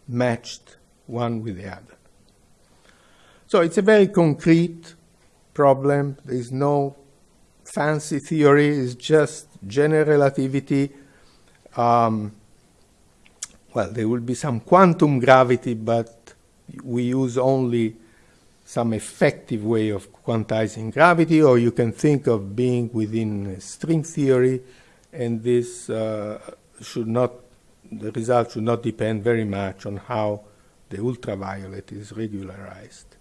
matched one with the other. So it's a very concrete problem. There is no fancy theory. It's just general relativity. Um, well, there will be some quantum gravity, but we use only some effective way of quantizing gravity, or you can think of being within string theory, and this uh, should not, the result should not depend very much on how the ultraviolet is regularized.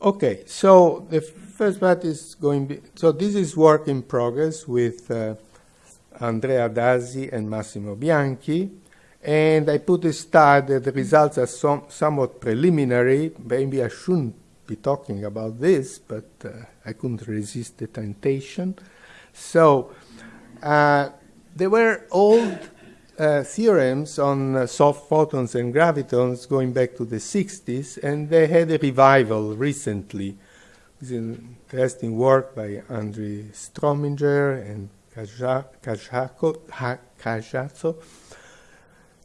Okay, so the first part is going, be, so this is work in progress with uh, Andrea Addazi and Massimo Bianchi, and I put a star that the results are some, somewhat preliminary. Maybe I shouldn't be talking about this, but uh, I couldn't resist the temptation. So uh, there were old uh, theorems on uh, soft photons and gravitons going back to the 60s, and they had a revival recently. It's an interesting work by Andrei Strominger and Cachazo,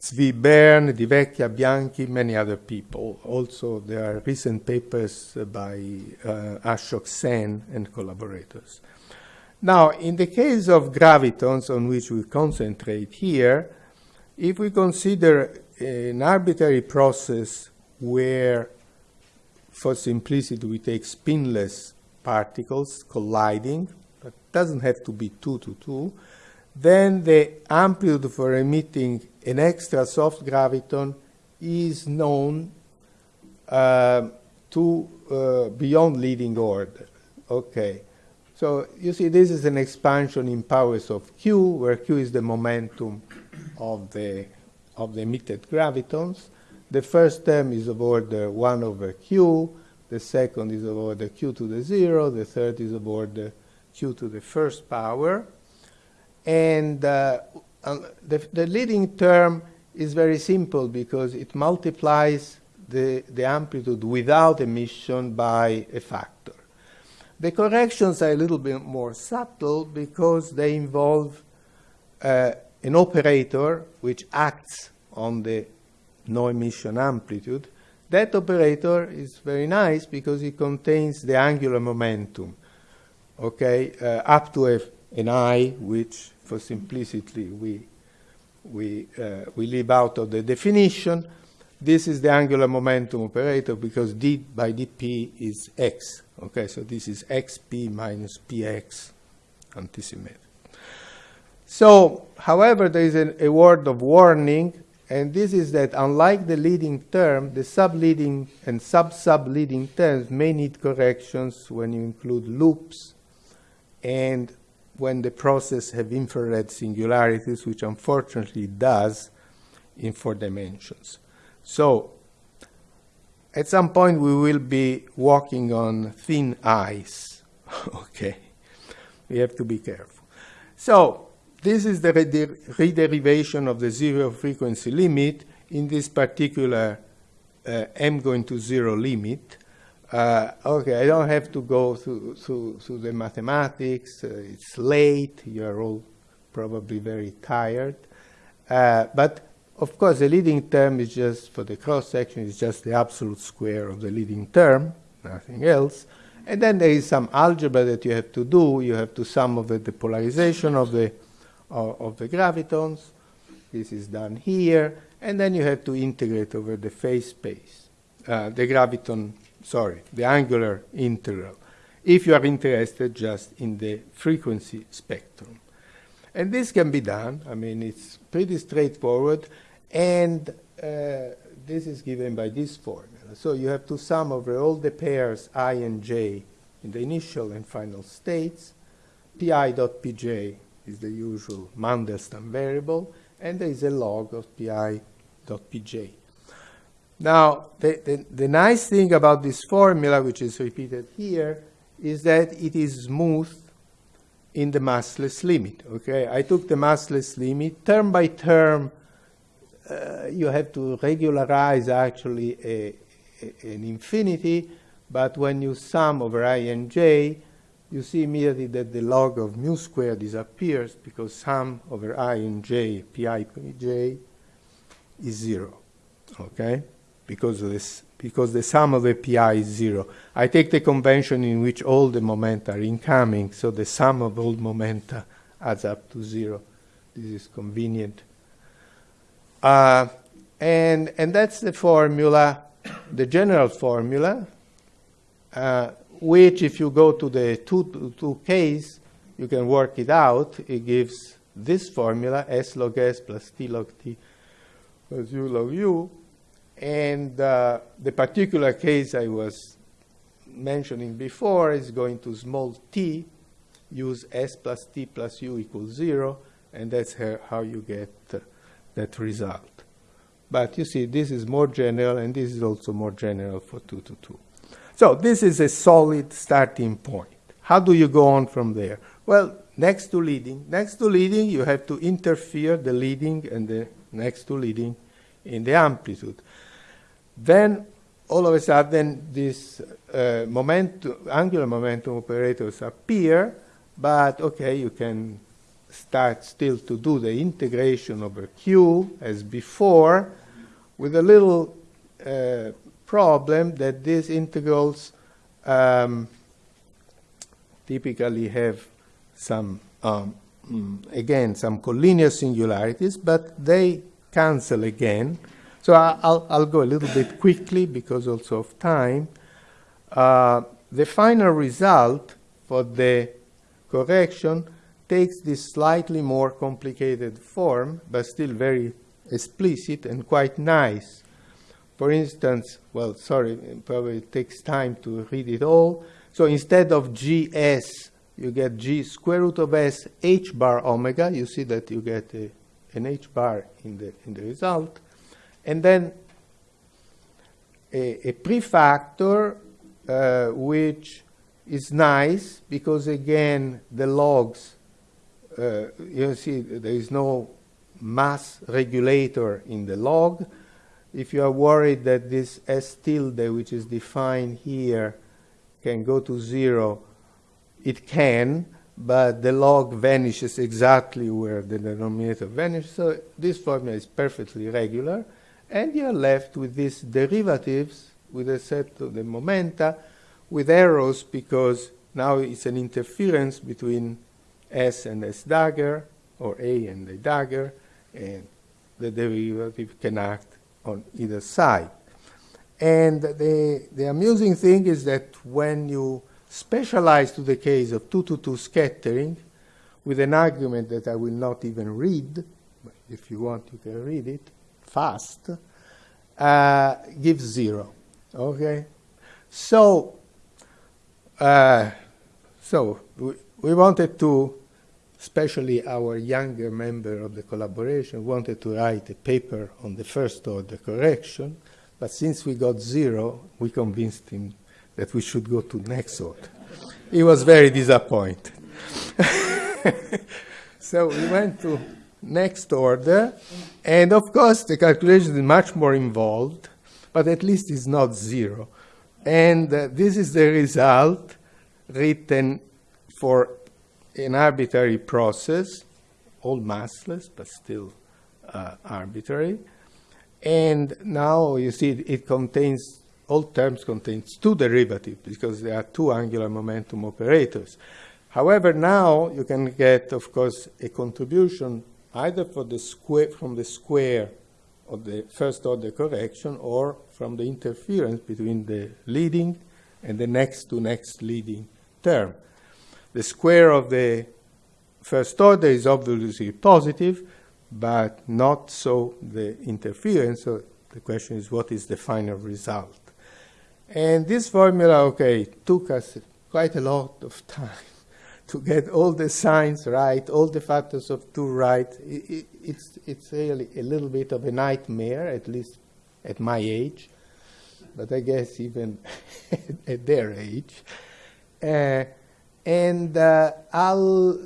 Zvi Bern, Di Vecchia, Bianchi, many other people. Also, there are recent papers by uh, Ashok Sen and collaborators. Now, in the case of gravitons on which we concentrate here, if we consider an arbitrary process where, for simplicity, we take spinless particles colliding, but doesn't have to be 2 to 2, then the amplitude for emitting an extra soft graviton is known uh, to uh, beyond leading order. Okay. So you see this is an expansion in powers of q, where q is the momentum of the, of the emitted gravitons. The first term is of order 1 over q, the second is of order q to the 0, the third is of order q to the first power. And uh, the, the leading term is very simple because it multiplies the, the amplitude without emission by a factor. The corrections are a little bit more subtle because they involve uh, an operator which acts on the no emission amplitude. That operator is very nice because it contains the angular momentum, okay, uh, up to a, an i, which for simplicity we, we, uh, we leave out of the definition. This is the angular momentum operator because d by dp is x. Okay, so this is xp minus px antisymmetric. So, however, there is a, a word of warning, and this is that unlike the leading term, the subleading and sub-subleading terms may need corrections when you include loops and when the process have infrared singularities, which unfortunately does in four dimensions. So at some point we will be walking on thin ice. <laughs> okay, we have to be careful. So this is the rederivation of the zero frequency limit in this particular uh, m going to zero limit. Uh, okay, I don't have to go through, through, through the mathematics. Uh, it's late. You're all probably very tired. Uh, but of course, the leading term is just, for the cross section, is just the absolute square of the leading term, nothing else. And then there is some algebra that you have to do. You have to sum over the polarization of the, uh, of the gravitons. This is done here. And then you have to integrate over the phase space, uh, the graviton, sorry, the angular integral, if you are interested just in the frequency spectrum. And this can be done. I mean, it's pretty straightforward. And uh, this is given by this formula. So you have to sum over all the pairs i and j in the initial and final states. pi dot pj is the usual Mandelstam variable, and there is a log of pi dot pj. Now, the, the, the nice thing about this formula, which is repeated here, is that it is smooth in the massless limit. Okay, I took the massless limit term by term uh, you have to regularize actually a, a, an infinity, but when you sum over i and j, you see immediately that the log of mu squared disappears because sum over i and j, pi j, is zero, okay? Because of this, because the sum of the pi is zero. I take the convention in which all the momenta are incoming, so the sum of all momenta adds up to zero. This is convenient. Uh, and, and that's the formula, the general formula, uh, which if you go to the two, two case, you can work it out. It gives this formula, S log S plus T log T plus U log U. And uh, the particular case I was mentioning before is going to small t, use S plus T plus U equals zero, and that's how you get uh, that result. But you see, this is more general, and this is also more general for 2 to 2. So this is a solid starting point. How do you go on from there? Well, next to leading. Next to leading, you have to interfere the leading and the next to leading in the amplitude. Then, all of a sudden, these uh, momentum, angular momentum operators appear, but okay, you can start still to do the integration over Q as before, with a little uh, problem that these integrals um, typically have some, um, mm, again, some collinear singularities, but they cancel again. So I'll, I'll go a little bit quickly because also of time. Uh, the final result for the correction takes this slightly more complicated form, but still very explicit and quite nice. For instance, well, sorry, probably it takes time to read it all. So instead of gs, you get g square root of s h bar omega. You see that you get a, an h bar in the, in the result. And then a, a prefactor uh, which is nice because, again, the logs, uh, you see, there is no mass regulator in the log. If you are worried that this S tilde, which is defined here, can go to zero, it can, but the log vanishes exactly where the denominator vanishes. So this formula is perfectly regular. And you are left with these derivatives with a set of the momenta with arrows because now it's an interference between S and S dagger or A and A dagger and the derivative can act on either side. And the, the amusing thing is that when you specialize to the case of 2 to 2 scattering with an argument that I will not even read, but if you want you can read it fast, uh, gives zero. Okay? So, uh, so we, we wanted to especially our younger member of the collaboration, wanted to write a paper on the first order correction, but since we got zero, we convinced him that we should go to next order. he was very disappointed. <laughs> so we went to next order, and of course the calculation is much more involved, but at least it's not zero. And uh, this is the result written for an arbitrary process, all massless, but still uh, arbitrary. And now you see it, contains, all terms contains two derivatives because there are two angular momentum operators. However, now you can get, of course, a contribution either for the square, from the square of the first order correction or from the interference between the leading and the next to next leading term. The square of the first order is obviously positive, but not so the interference. So the question is, what is the final result? And this formula, okay, took us quite a lot of time <laughs> to get all the signs right, all the factors of two right. It, it, it's, it's really a little bit of a nightmare, at least at my age, but I guess even <laughs> at their age. Uh, and uh, I'll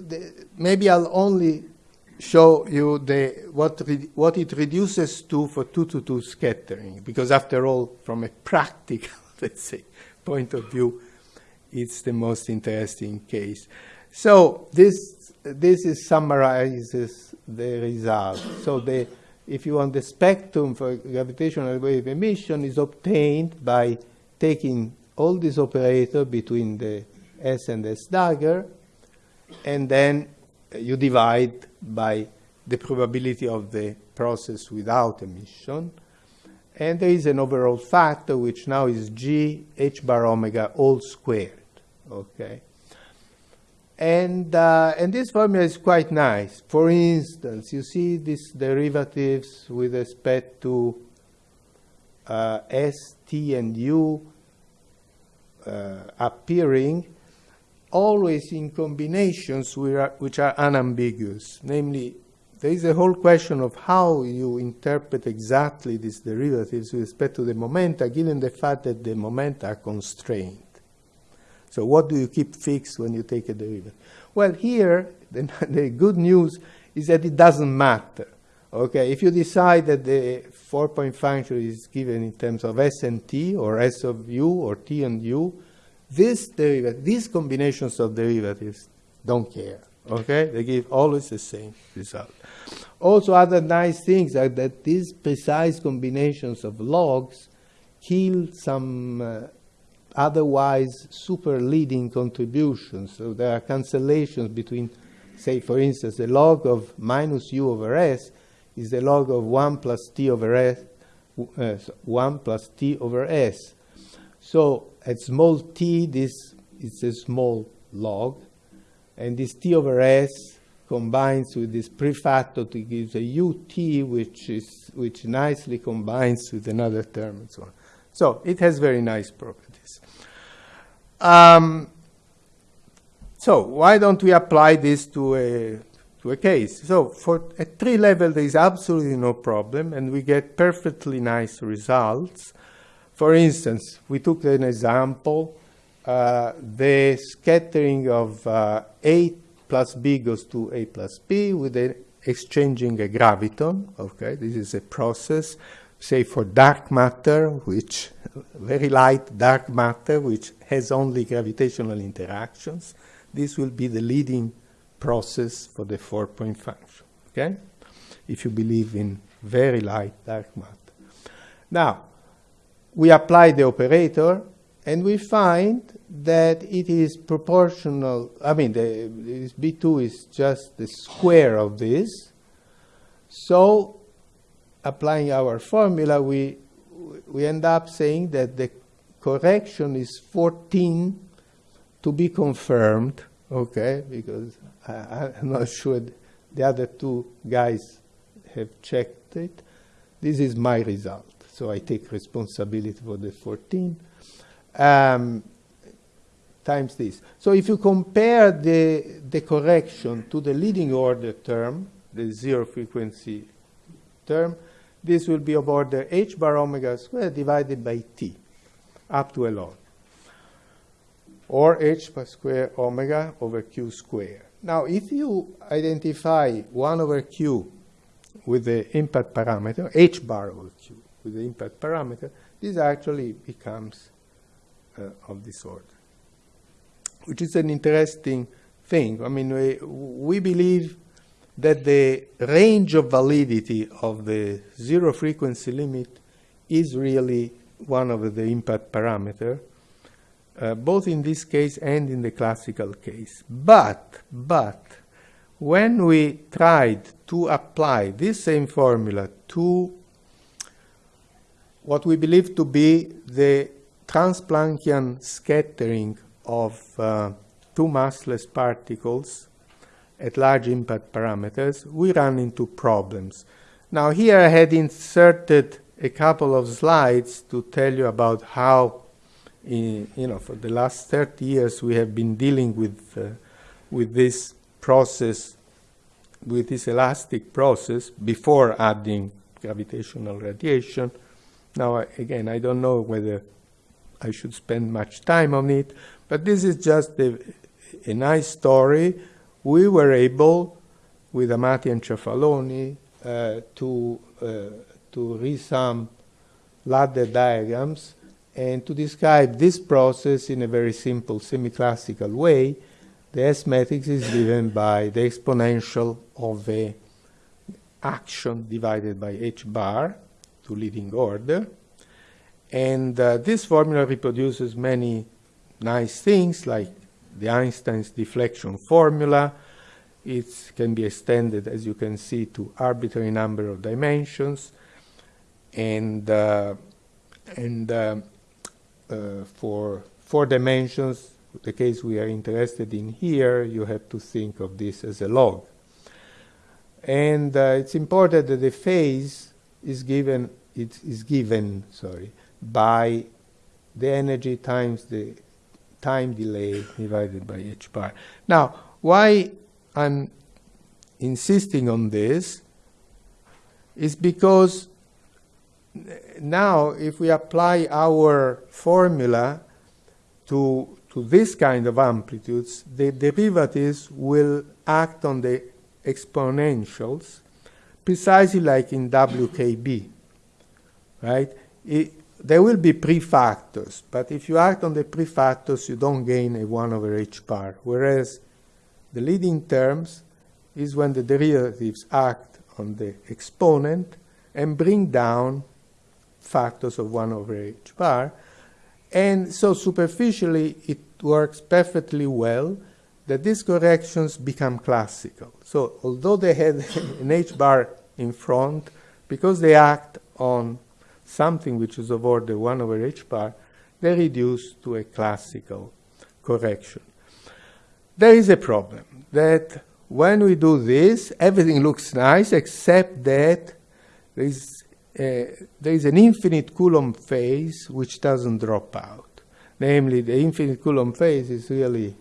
maybe I'll only show you the what what it reduces to for two to two scattering. Because after all from a practical <laughs> let's say point of view it's the most interesting case. So this this is summarizes the result. So the if you want the spectrum for gravitational wave emission is obtained by taking all these operators between the S and S dagger, and then you divide by the probability of the process without emission. And there is an overall factor, which now is g h bar omega all squared. Okay. And, uh, and this formula is quite nice. For instance, you see these derivatives with respect to uh, S, T, and U uh, appearing always in combinations which are, unambiguous. Namely, there is a whole question of how you interpret exactly these derivatives with respect to the momenta, given the fact that the momenta are constrained. So what do you keep fixed when you take a derivative? Well, here, <laughs> the, the good news is that it doesn't matter. Okay, if you decide that the four-point function is given in terms of S and T, or S of U, or T and U, this derivative, these combinations of derivatives don't care. Okay, they give always the same result. Also, other nice things are that these precise combinations of logs kill some uh, otherwise super leading contributions. So there are cancellations between, say, for instance, the log of minus u over s is the log of 1 plus t over s, uh, 1 plus t over s. So at small t, this is a small log, and this t over s combines with this prefactor to give a ut, which is which nicely combines with another term and so on. So it has very nice properties. Um, so why don't we apply this to a to a case? So for at tree level, there is absolutely no problem, and we get perfectly nice results. For instance, we took an example, uh, the scattering of uh, A plus B goes to A plus B with exchanging a graviton. Okay, this is a process, say for dark matter, which very light dark matter, which has only gravitational interactions. This will be the leading process for the four-point function. Okay, if you believe in very light dark matter. Now, we apply the operator and we find that it is proportional. I mean, the, this B2 is just the square of this. So, applying our formula, we, we end up saying that the correction is 14 to be confirmed, okay, because I, I'm not sure the other two guys have checked it. This is my result. So I take responsibility for the 14 um, times this. So if you compare the, the correction to the leading order term, the zero frequency term, this will be of order h bar omega squared divided by t up to a log, or h bar square omega over q square. Now, if you identify 1 over q with the impact parameter, h bar over q, the impact parameter, this actually becomes uh, of this order, which is an interesting thing. I mean, we, we believe that the range of validity of the zero frequency limit is really one of the impact parameter, uh, both in this case and in the classical case. But, but, when we tried to apply this same formula to what we believe to be the transplanckian scattering of uh, two massless particles at large impact parameters, we run into problems. Now here I had inserted a couple of slides to tell you about how, in, you know, for the last 30 years we have been dealing with, uh, with this process, with this elastic process before adding gravitational radiation. Now, again, I don't know whether I should spend much time on it, but this is just a, a nice story. We were able, with Amati and Ciafaloni, uh, to, uh, to resum ladder diagrams and to describe this process in a very simple semi-classical way. The S matrix is given by the exponential of a action divided by h bar to leading order. And uh, this formula reproduces many nice things like the Einstein's deflection formula. It can be extended, as you can see, to arbitrary number of dimensions. And, uh, and uh, uh for four dimensions, the case we are interested in here, you have to think of this as a log. And uh, it's important that the phase is given, it is given, sorry, by the energy times the time delay divided by h bar. Now, why I'm insisting on this is because now if we apply our formula to, to this kind of amplitudes, the derivatives will act on the exponentials precisely like in WKB, right? It, there will be prefactors, but if you act on the prefactors, you don't gain a 1 over h bar, whereas the leading terms is when the derivatives act on the exponent and bring down factors of 1 over h bar. And so superficially, it works perfectly well that these corrections become classical. So although they had <laughs> an h bar in front, because they act on something which is of order 1 over h bar, they reduce to a classical correction. There is a problem that when we do this, everything looks nice except that there is, a, there is an infinite Coulomb phase which doesn't drop out. Namely, the infinite Coulomb phase is really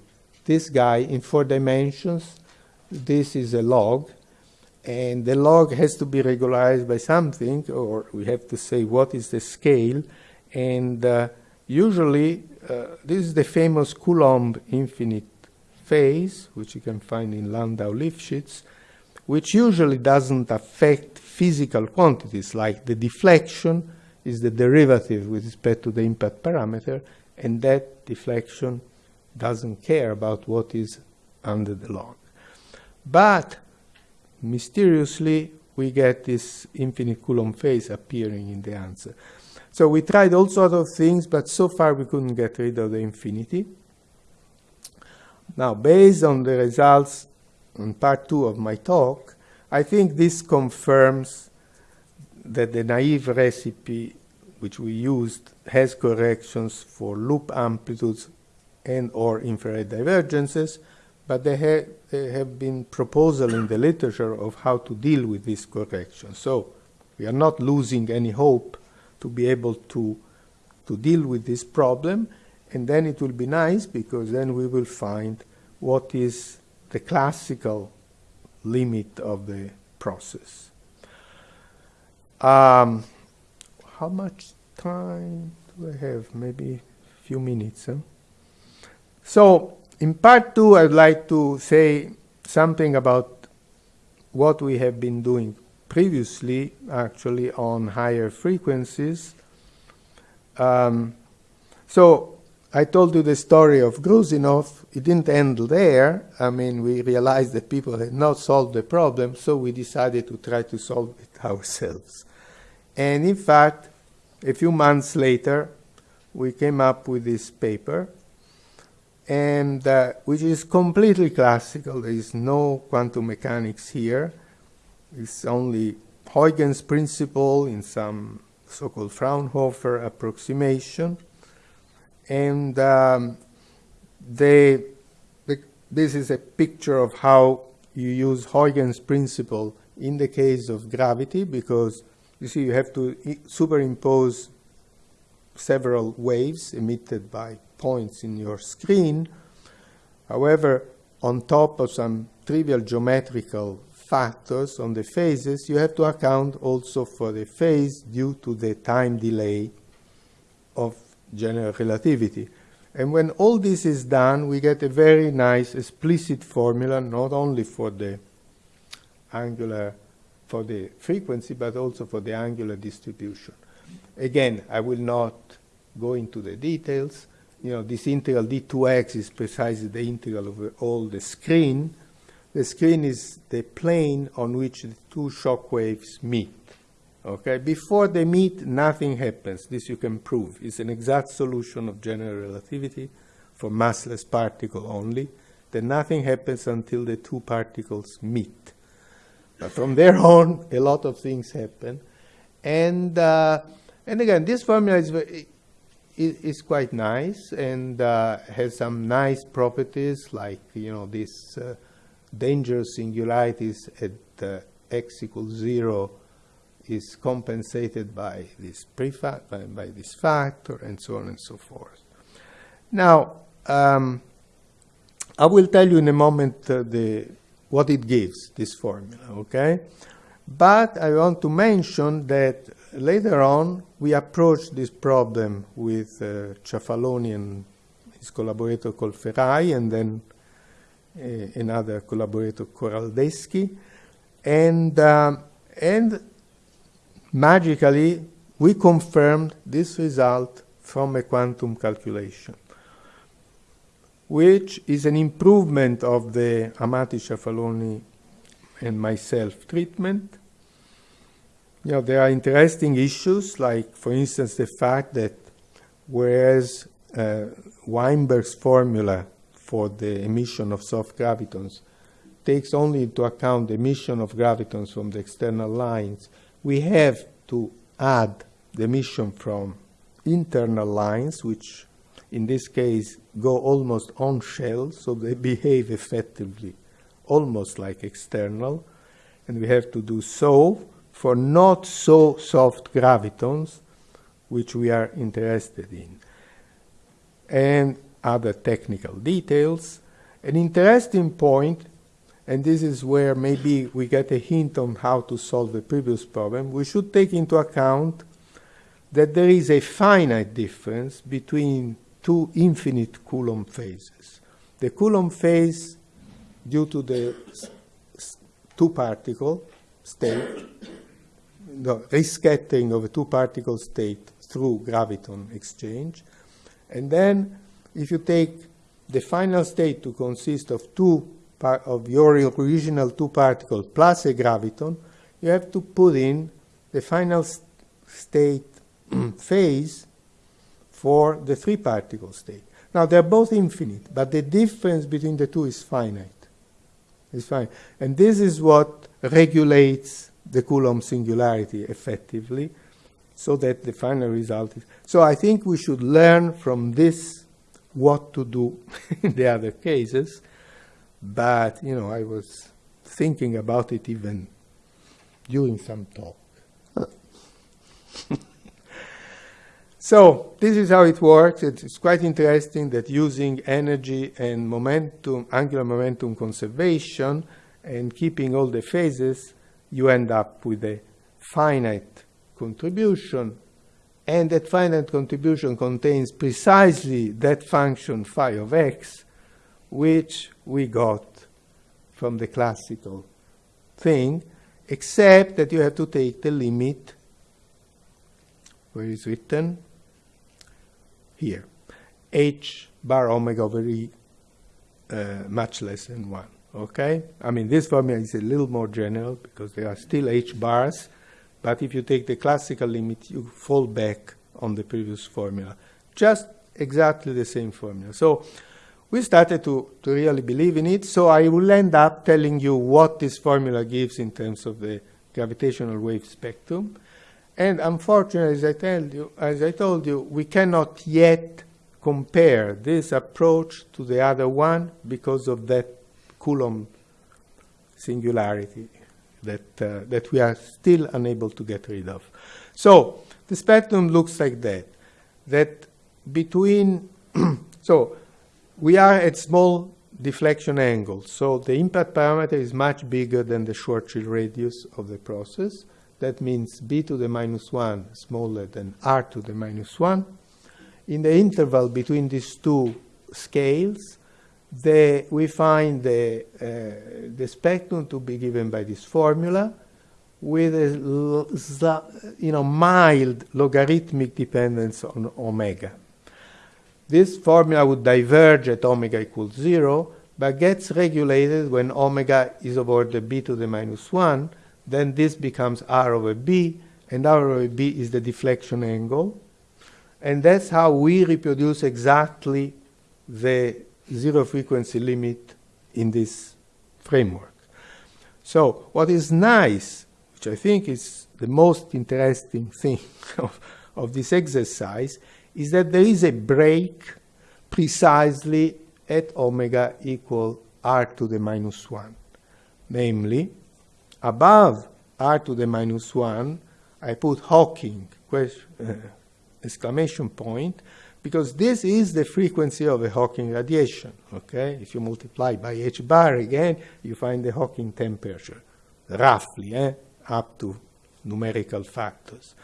this guy in four dimensions. This is a log, and the log has to be regularized by something, or we have to say what is the scale. And uh, usually, uh, this is the famous Coulomb infinite phase, which you can find in Landau-Lifshitz, which usually doesn't affect physical quantities, like the deflection is the derivative with respect to the impact parameter, and that deflection doesn't care about what is under the log. But mysteriously, we get this infinite Coulomb phase appearing in the answer. So we tried all sorts of things, but so far we couldn't get rid of the infinity. Now, based on the results in part two of my talk, I think this confirms that the naive recipe which we used has corrections for loop amplitudes and or infrared divergences, but there, ha there have been proposals in the literature of how to deal with this correction. So we are not losing any hope to be able to, to deal with this problem, and then it will be nice because then we will find what is the classical limit of the process. Um, how much time do I have? Maybe a few minutes. Huh? So, in part two, I'd like to say something about what we have been doing previously, actually, on higher frequencies. Um, so, I told you the story of Gruzinov. It didn't end there. I mean, we realized that people had not solved the problem, so we decided to try to solve it <laughs> ourselves. And in fact, a few months later, we came up with this paper, and uh, which is completely classical. There is no quantum mechanics here. It's only Huygens principle in some so-called Fraunhofer approximation. And um, they, the, this is a picture of how you use Huygens principle in the case of gravity, because you see you have to superimpose several waves emitted by points in your screen. However, on top of some trivial geometrical factors on the phases, you have to account also for the phase due to the time delay of general relativity. And when all this is done, we get a very nice explicit formula, not only for the angular, for the frequency, but also for the angular distribution. Again, I will not go into the details. You know, this integral d2x is precisely the integral of all the screen. The screen is the plane on which the two shock waves meet. Okay, before they meet, nothing happens. This you can prove. It's an exact solution of general relativity for massless particle only. Then nothing happens until the two particles meet. But from there <laughs> on, a lot of things happen. And, uh, and again, this formula is, very, is, quite nice and uh, has some nice properties like, you know, these uh, dangerous singularities at uh, x equals zero is compensated by this prefactor, by, by, this factor, and so on and so forth. Now, um, I will tell you in a moment uh, the, what it gives, this formula, okay? But I want to mention that later on we approached this problem with uh, and his collaborator Colferai, and then uh, another collaborator, Coradeschi, and, um, and magically, we confirmed this result from a quantum calculation, which is an improvement of the Amati Ciafaloni and myself treatment. Know, there are interesting issues, like, for instance, the fact that whereas uh, Weinberg's formula for the emission of soft gravitons takes only into account the emission of gravitons from the external lines, we have to add the emission from internal lines, which in this case go almost on shell, so they behave effectively almost like external. And we have to do so for not so soft gravitons, which we are interested in. And other technical details. An interesting point, and this is where maybe we get a hint on how to solve the previous problem, we should take into account that there is a finite difference between two infinite Coulomb phases. The Coulomb phase, due to the two particle state, the rescattering of a two particle state through graviton exchange, and then if you take the final state to consist of two of your original two particles plus a graviton, you have to put in the final st state <clears throat> phase for the three particle state. Now they're both infinite, but the difference between the two is finite. It's fine. And this is what regulates the Coulomb singularity effectively, so that the final result is. So I think we should learn from this what to do <laughs> in the other cases. But, you know, I was thinking about it even during some talk. <laughs> so this is how it works. It's quite interesting that using energy and momentum, angular momentum conservation, and keeping all the phases, you end up with a finite contribution and that finite contribution contains precisely that function phi of x, which we got from the classical thing, except that you have to take the limit, where is written? Here, h bar omega over e uh, much less than 1. Okay? I mean, this formula is a little more general because there are still h bars, but if you take the classical limit, you fall back on the previous formula. Just exactly the same formula. So we started to, to really believe in it. So I will end up telling you what this formula gives in terms of the gravitational wave spectrum. And unfortunately, as I, tell you, as I told you, we cannot yet compare this approach to the other one because of that Coulomb singularity that, uh, that we are still unable to get rid of. So the spectrum looks like that. That between, <clears throat> so we are at small deflection angles. So the impact parameter is much bigger than the Schwarzschild radius of the process. That means b to the minus 1 smaller than r to the minus 1. In the interval between these two scales, the, we find the, uh, the spectrum to be given by this formula with a you know, mild logarithmic dependence on omega. This formula would diverge at omega equals 0, but gets regulated when omega is over the b to the minus 1. Then this becomes r over b, and r over b is the deflection angle. And that's how we reproduce exactly the zero frequency limit in this framework. So what is nice, which I think is the most interesting thing <laughs> of, of this exercise, is that there is a break precisely at omega equal r to the minus 1. Namely, above r to the minus 1, I put Hawking, question, uh, exclamation point, because this is the frequency of a Hawking radiation. Okay, if you multiply by h bar again, you find the Hawking temperature, roughly, eh? up to numerical factors.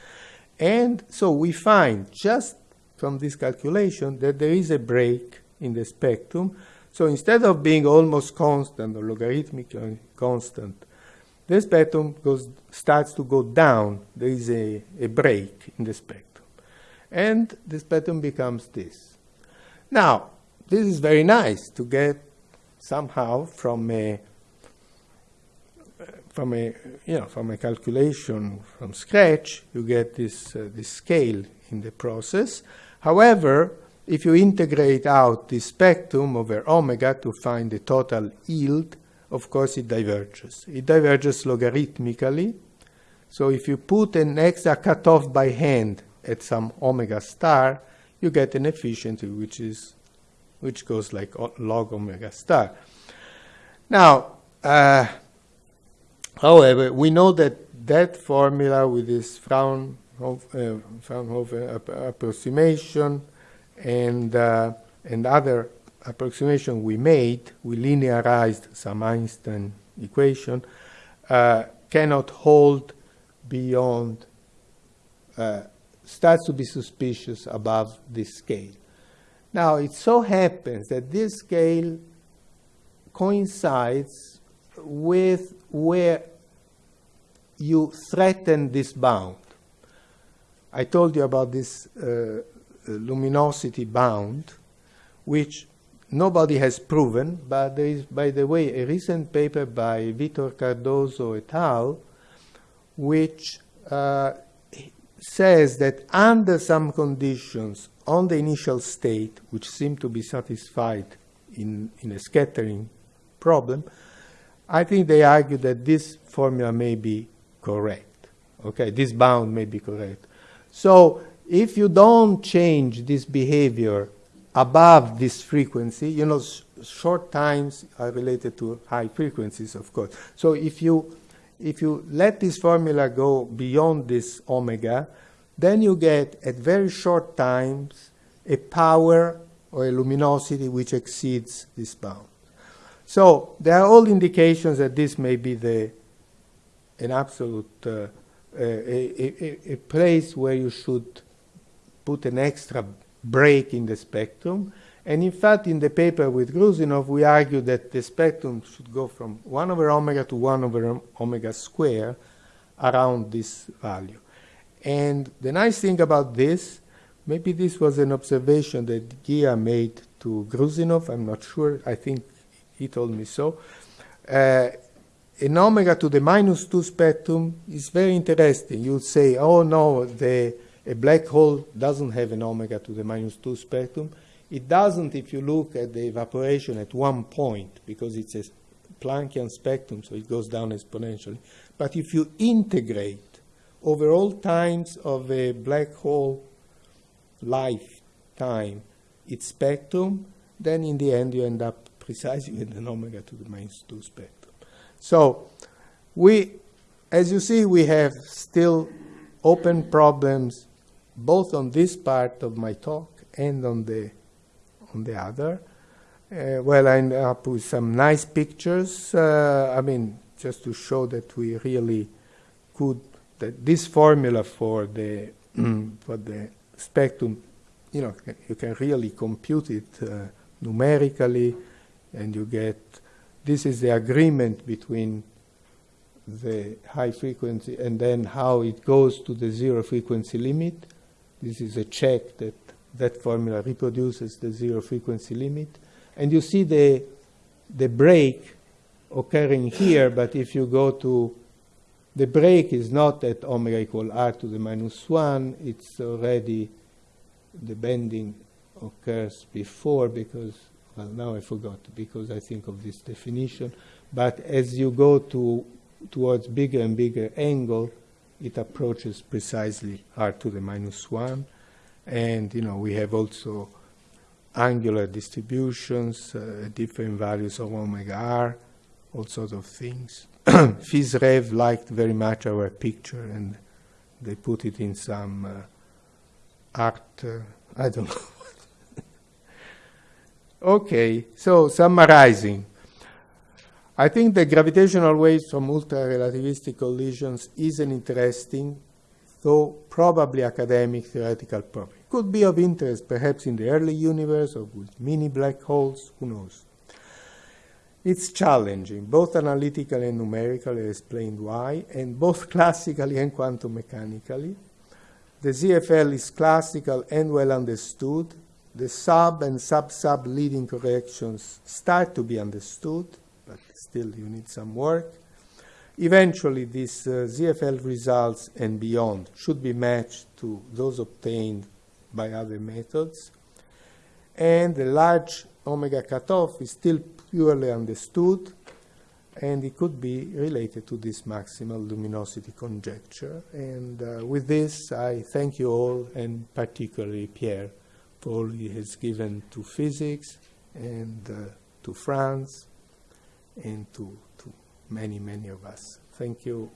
And so we find just from this calculation that there is a break in the spectrum. So instead of being almost constant or logarithmically constant, the spectrum goes, starts to go down. There is a, a break in the spectrum and this pattern becomes this. Now, this is very nice to get somehow from a from a you know from a calculation from scratch you get this uh, this scale in the process. However, if you integrate out the spectrum over omega to find the total yield, of course it diverges. It diverges logarithmically. So if you put an extra cutoff by hand at some omega star, you get an efficiency which is which goes like log omega star. Now, uh, however, we know that that formula with this Fraunhofer, uh, Fraunhofer approximation and uh, and other approximation we made, we linearized some Einstein equation, uh, cannot hold beyond, uh, starts to be suspicious above this scale. Now, it so happens that this scale coincides with where you threaten this bound. I told you about this uh, luminosity bound, which nobody has proven, but there is, by the way, a recent paper by Vitor Cardoso et al., which uh, says that under some conditions on the initial state, which seem to be satisfied in, in a scattering problem, I think they argue that this formula may be correct. Okay, this bound may be correct. So if you don't change this behavior above this frequency, you know, short times are related to high frequencies, of course. So if you if you let this formula go beyond this omega, then you get at very short times a power or a luminosity which exceeds this bound. So there are all indications that this may be the an absolute uh, a, a, a, place where you should put an extra break in the spectrum. And in fact, in the paper with Gruzinov, we argue that the spectrum should go from 1 over omega to 1 over omega square around this value. And the nice thing about this, maybe this was an observation that Gia made to Gruzinov, I'm not sure, I think he told me so. Uh, an omega to the minus 2 spectrum is very interesting. You would say, oh no, the a black hole doesn't have an omega to the minus 2 spectrum. It doesn't if you look at the evaporation at one point, because it's a Planckian spectrum, so it goes down exponentially. But if you integrate over all times of a black hole lifetime its spectrum, then in the end you end up precisely with an omega to the minus 2 spectrum. So we, as you see, we have still open problems both on this part of my talk and on the on the other. Uh, well, I end up with some nice pictures. Uh, I mean, just to show that we really could that this formula for the <clears throat> for the spectrum, you know, you can really compute it uh, numerically, and you get this is the agreement between the high frequency and then how it goes to the zero frequency limit this is a check that that formula reproduces the zero frequency limit. And you see the, the break occurring here, but if you go to the break is not at omega equal r to the minus 1, it's already the bending occurs before because, well, now I forgot because I think of this definition. But as you go to towards bigger and bigger angle, it approaches precisely r to the minus 1. And, you know, we have also angular distributions, uh, different values of omega r, all sorts of things. <clears throat> PhysRev liked very much our picture and they put it in some uh, art, uh, I don't know. <laughs> okay, so summarizing. I think the gravitational waves from ultra-relativistic collisions is an interesting, though probably academic theoretical problem. Could be of interest perhaps in the early universe or with mini black holes, who knows. It's challenging, both analytically and numerically, I explained why, and both <laughs> classically and quantum mechanically. The ZFL is classical and well understood. The sub and sub-sub leading corrections start to be understood but still you need some work. Eventually, these uh, ZFL results and beyond should be matched to those obtained by other methods. And the large omega cutoff is still purely understood. and it could be related to this maximal luminosity conjecture. And uh, with this, I thank you all, and particularly Pierre, for all he has given to physics and uh, to France and to, to many, many of us. Thank you.